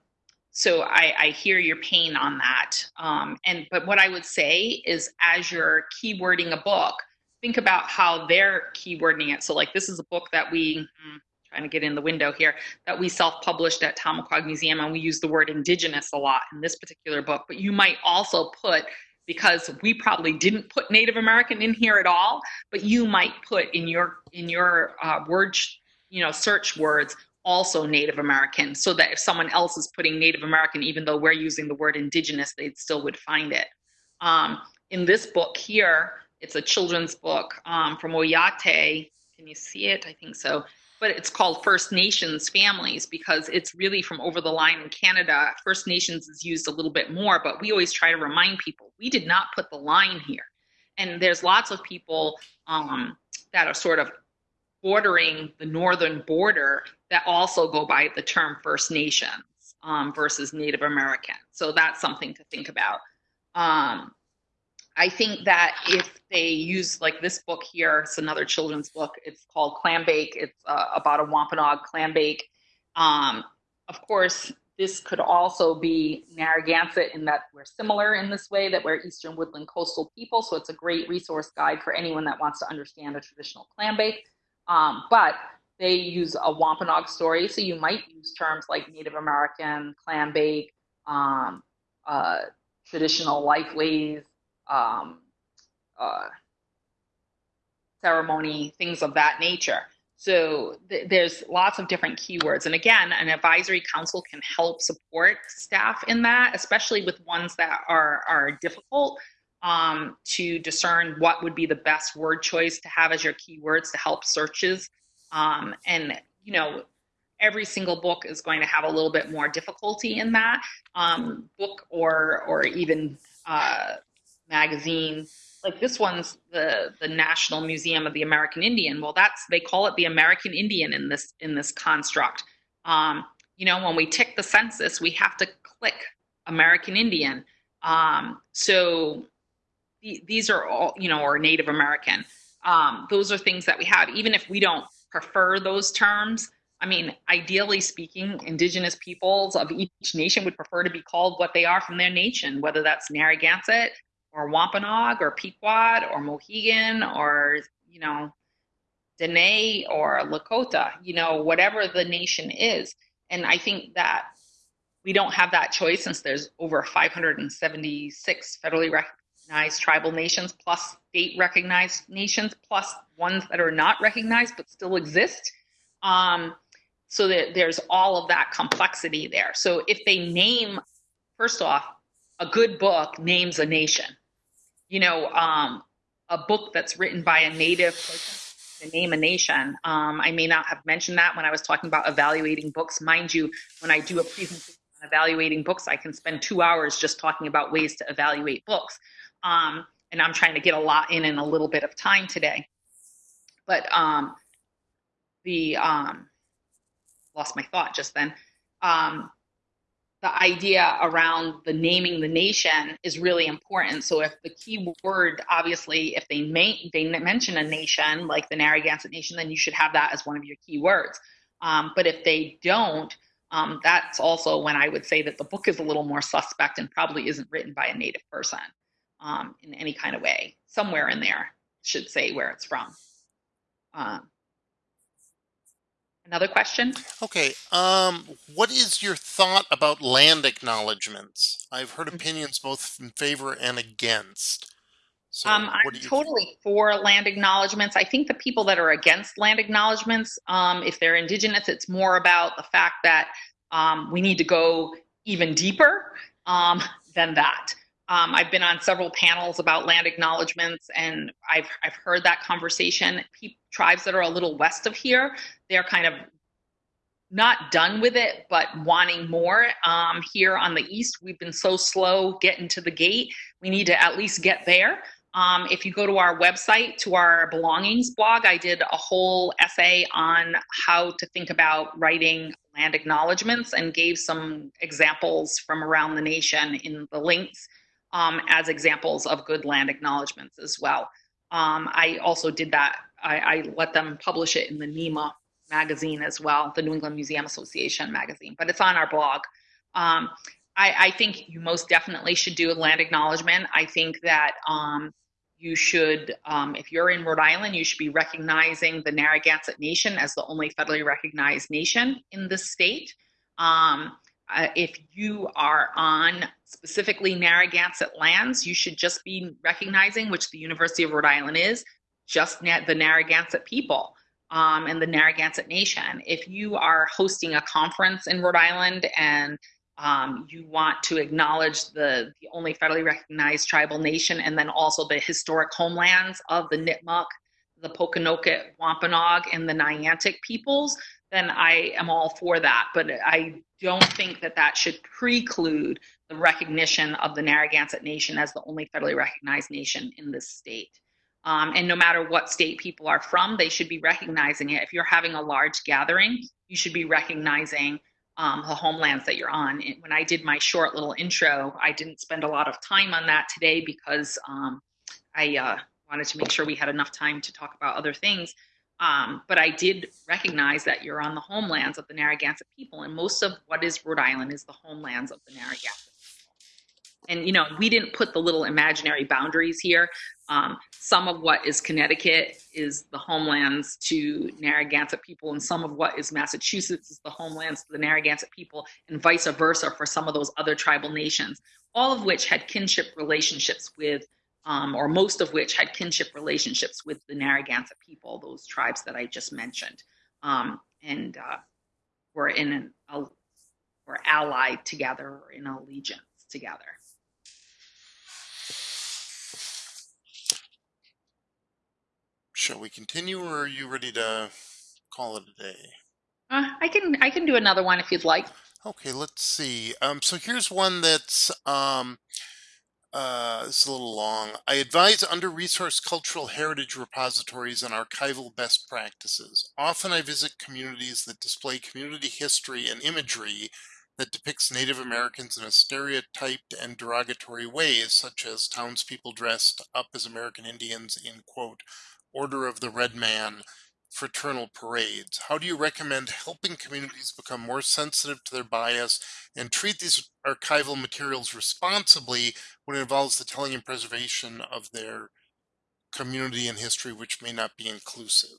B: so I, I, hear your pain on that. Um, and but what I would say is, as you're keywording a book, think about how they're keywording it. So like this is a book that we. Trying to get in the window here, that we self-published at Tomaquag Museum, and we use the word indigenous a lot in this particular book. But you might also put, because we probably didn't put Native American in here at all, but you might put in your in your uh, word, you know, search words also Native American, so that if someone else is putting Native American, even though we're using the word indigenous, they still would find it. Um, in this book here, it's a children's book um, from Oyate. Can you see it? I think so but it's called First Nations families because it's really from over the line in Canada. First Nations is used a little bit more, but we always try to remind people we did not put the line here. And there's lots of people um, that are sort of bordering the northern border that also go by the term First Nations um, versus Native American. So that's something to think about. Um, I think that if they use like this book here, it's another children's book. It's called Clambake. It's uh, about a Wampanoag clambake. Um, of course, this could also be Narragansett in that we're similar in this way, that we're Eastern Woodland coastal people. So it's a great resource guide for anyone that wants to understand a traditional clambake. Um, but they use a Wampanoag story. So you might use terms like Native American, clambake, um, uh, traditional lifeways, um, uh, ceremony, things of that nature. So th- there's lots of different keywords. And again, an advisory council can help support staff in that, especially with ones that are, are difficult um, to discern what would be the best word choice to have as your keywords to help searches. Um, and, you know, every single book is going to have a little bit more difficulty in that um, book or, or even uh, magazine like this one's the the National Museum of the American Indian. Well, that's they call it the American Indian in this in this construct. Um, you know, when we tick the census, we have to click American Indian. Um, so th- these are all you know, or Native American. Um, those are things that we have, even if we don't prefer those terms. I mean, ideally speaking, indigenous peoples of each nation would prefer to be called what they are from their nation, whether that's Narragansett, or Wampanoag or Pequot or Mohegan or, you know, Dene or Lakota, you know, whatever the nation is. And I think that we don't have that choice since there's over 576 federally recognized tribal nations plus state recognized nations plus ones that are not recognized but still exist. Um, so that there's all of that complexity there. So if they name, first off, a good book names a nation you know, um, a book that's written by a native person to name a nation. Um, I may not have mentioned that when I was talking about evaluating books. Mind you, when I do a presentation on evaluating books, I can spend two hours just talking about ways to evaluate books. Um, and I'm trying to get a lot in in a little bit of time today. But um, the um, lost my thought just then. Um, the idea around the naming the nation is really important. So if the key word, obviously, if they may, they mention a nation like the Narragansett Nation, then you should have that as one of your key words. Um, but if they don't, um, that's also when I would say that the book is a little more suspect and probably isn't written by a native person um, in any kind of way. Somewhere in there should say where it's from. Um, Another question?
A: Okay. Um, what is your thought about land acknowledgements? I've heard mm-hmm. opinions both in favor and against.
B: So um, I'm totally for land acknowledgements. I think the people that are against land acknowledgements, um, if they're indigenous, it's more about the fact that um, we need to go even deeper um, than that. Um, I've been on several panels about land acknowledgements, and I've I've heard that conversation. Tribes that are a little west of here, they're kind of not done with it, but wanting more. Um, here on the east, we've been so slow getting to the gate. We need to at least get there. Um, if you go to our website, to our belongings blog, I did a whole essay on how to think about writing land acknowledgements and gave some examples from around the nation in the links um, as examples of good land acknowledgements as well. Um, I also did that. I, I, let them publish it in the NEMA magazine as well, the New England Museum Association magazine, but it's on our blog. Um, I, I, think you most definitely should do a land acknowledgement. I think that um, you should, um, if you're in Rhode Island, you should be recognizing the Narragansett Nation as the only federally recognized nation in the state. Um, uh, if you are on specifically Narragansett lands, you should just be recognizing, which the University of Rhode Island is, just the Narragansett people um, and the Narragansett Nation. If you are hosting a conference in Rhode Island and um, you want to acknowledge the, the only federally recognized tribal nation and then also the historic homelands of the Nipmuc, the Pokanoket, Wampanoag, and the Niantic peoples, then I am all for that. But I don't think that that should preclude the recognition of the Narragansett Nation as the only federally recognized nation in this state. Um, and no matter what state people are from, they should be recognizing it. If you're having a large gathering, you should be recognizing um, the homelands that you're on. when I did my short little intro, I didn't spend a lot of time on that today because um, I uh, wanted to make sure we had enough time to talk about other things. Um, but I did recognize that you're on the homelands of the Narragansett people, and most of what is Rhode Island is the homelands of the Narragansett and you know we didn't put the little imaginary boundaries here. Um, some of what is connecticut is the homelands to narragansett people and some of what is massachusetts is the homelands to the narragansett people and vice versa for some of those other tribal nations all of which had kinship relationships with um, or most of which had kinship relationships with the narragansett people those tribes that i just mentioned um, and uh, were in an a, were allied together or in allegiance together
A: Shall we continue, or are you ready to call it a day?
B: Uh, I can I can do another one if you'd like.
A: Okay, let's see. Um, so here's one that's um, uh, it's a little long. I advise under-resourced cultural heritage repositories and archival best practices. Often I visit communities that display community history and imagery that depicts Native Americans in a stereotyped and derogatory ways, such as townspeople dressed up as American Indians in, quote, Order of the Red Man fraternal parades. How do you recommend helping communities become more sensitive to their bias and treat these archival materials responsibly when it involves the telling and preservation of their community and history, which may not be inclusive?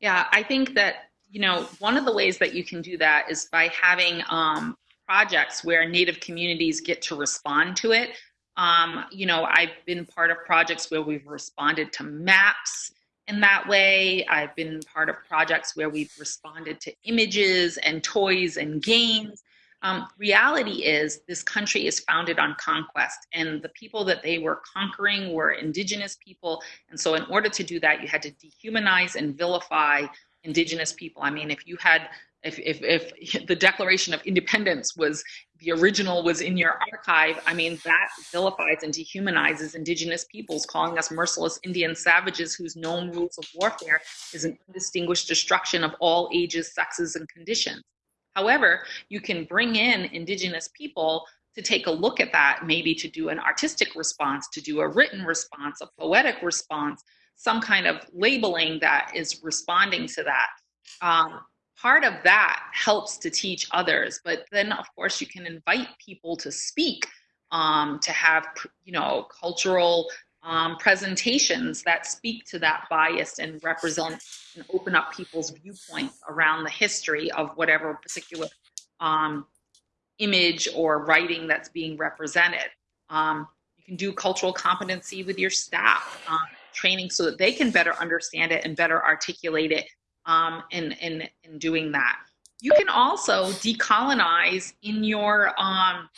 B: Yeah, I think that, you know, one of the ways that you can do that is by having um, projects where Native communities get to respond to it. Um, you know, I've been part of projects where we've responded to maps in that way. I've been part of projects where we've responded to images and toys and games. Um, reality is this country is founded on conquest and the people that they were conquering were indigenous people. And so in order to do that, you had to dehumanize and vilify indigenous people. I mean, if you had if, if, if the Declaration of Independence was the original was in your archive, I mean, that vilifies and dehumanizes indigenous peoples, calling us merciless Indian savages whose known rules of warfare is an undistinguished destruction of all ages, sexes, and conditions. However, you can bring in indigenous people to take a look at that, maybe to do an artistic response, to do a written response, a poetic response, some kind of labeling that is responding to that. Um, part of that helps to teach others but then of course you can invite people to speak um, to have you know cultural um, presentations that speak to that bias and represent and open up people's viewpoints around the history of whatever particular um, image or writing that's being represented. Um, you can do cultural competency with your staff um, training so that they can better understand it and better articulate it um, in, in, in doing that. You can also decolonize in your um,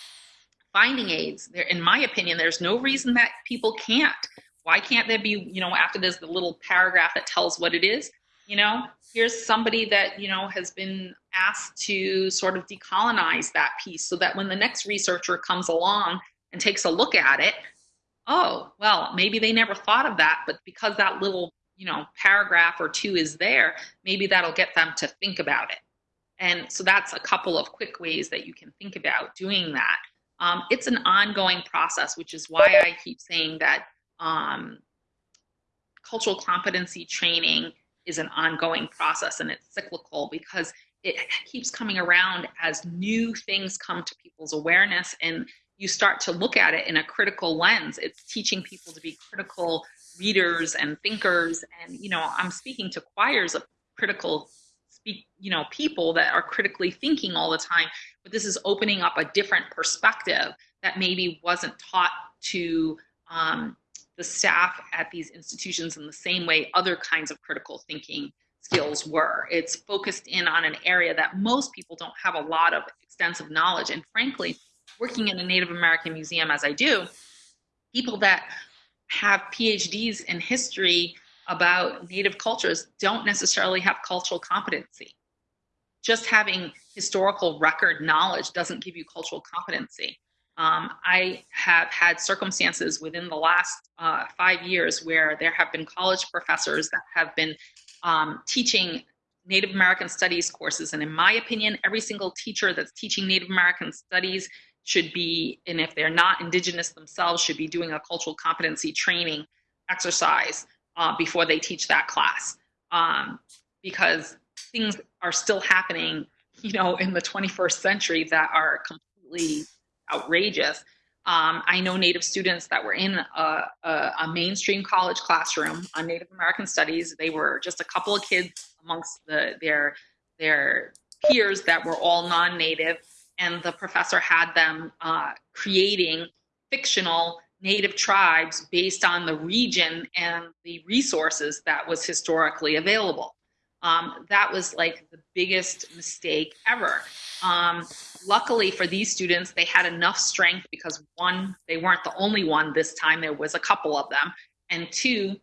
B: finding aids. There, in my opinion, there's no reason that people can't. Why can't there be, you know, after there's the little paragraph that tells what it is, you know, here's somebody that, you know, has been asked to sort of decolonize that piece so that when the next researcher comes along and takes a look at it, oh, well, maybe they never thought of that, but because that little you know paragraph or two is there maybe that'll get them to think about it. And so that's a couple of quick ways that you can think about doing that. Um, it's an ongoing process which is why i keep saying that um, cultural competency training is an ongoing process and it's cyclical because it keeps coming around as new things come to people's awareness and you start to look at it in a critical lens. It's teaching people to be critical readers and thinkers and you know i'm speaking to choirs of critical speak you know people that are critically thinking all the time but this is opening up a different perspective that maybe wasn't taught to um, the staff at these institutions in the same way other kinds of critical thinking skills were. It's focused in on an area that most people don't have a lot of extensive knowledge. And frankly working in a native american museum as i do people that have PhDs in history about Native cultures don't necessarily have cultural competency. Just having historical record knowledge doesn't give you cultural competency. Um, I have had circumstances within the last uh, five years where there have been college professors that have been um, teaching Native American Studies courses. And in my opinion, every single teacher that's teaching Native American Studies should be, and if they're not Indigenous themselves, should be doing a cultural competency training exercise uh, before they teach that class. Um, because things are still happening, you know, in the 21st century that are completely outrageous. Um, I know Native students that were in a, a, a, mainstream college classroom on Native American Studies. They were just a couple of kids amongst the, their their peers that were all non-Native, and the professor had them uh, creating fictional Native tribes based on the region and the resources that was historically available. Um, that was like the biggest mistake ever. Um, luckily for these students, they had enough strength because one, they weren't the only one this time, there was a couple of them. And two,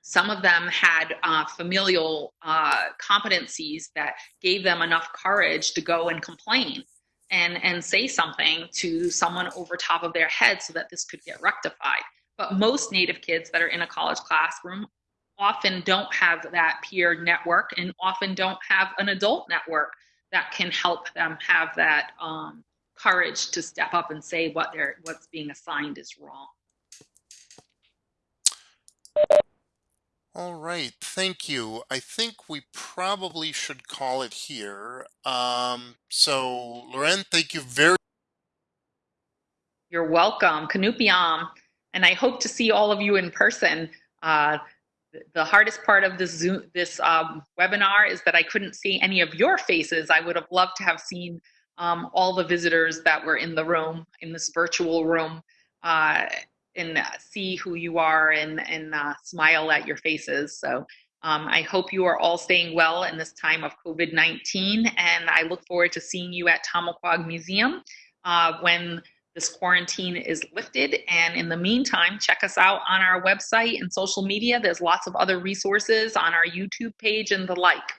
B: some of them had uh, familial uh, competencies that gave them enough courage to go and complain and, and say something to someone over top of their head so that this could get rectified. But most Native kids that are in a college classroom often don't have that peer network and often don't have an adult network that can help them have that um, courage to step up and say what they're what's being assigned is wrong.
A: All right, thank you. I think we probably should call it here. Um, so, Lorén, thank you very
B: You're welcome. Kanupiam. And I hope to see all of you in person. Uh, the hardest part of this Zoom, this um, webinar is that I couldn't see any of your faces. I would have loved to have seen um, all the visitors that were in the room, in this virtual room, uh, and see who you are and, and uh, smile at your faces. So um, I hope you are all staying well in this time of COVID-19, and I look forward to seeing you at Tomaquag Museum uh, when this quarantine is lifted. And in the meantime, check us out on our website and social media. There's lots of other resources on our YouTube page and the like.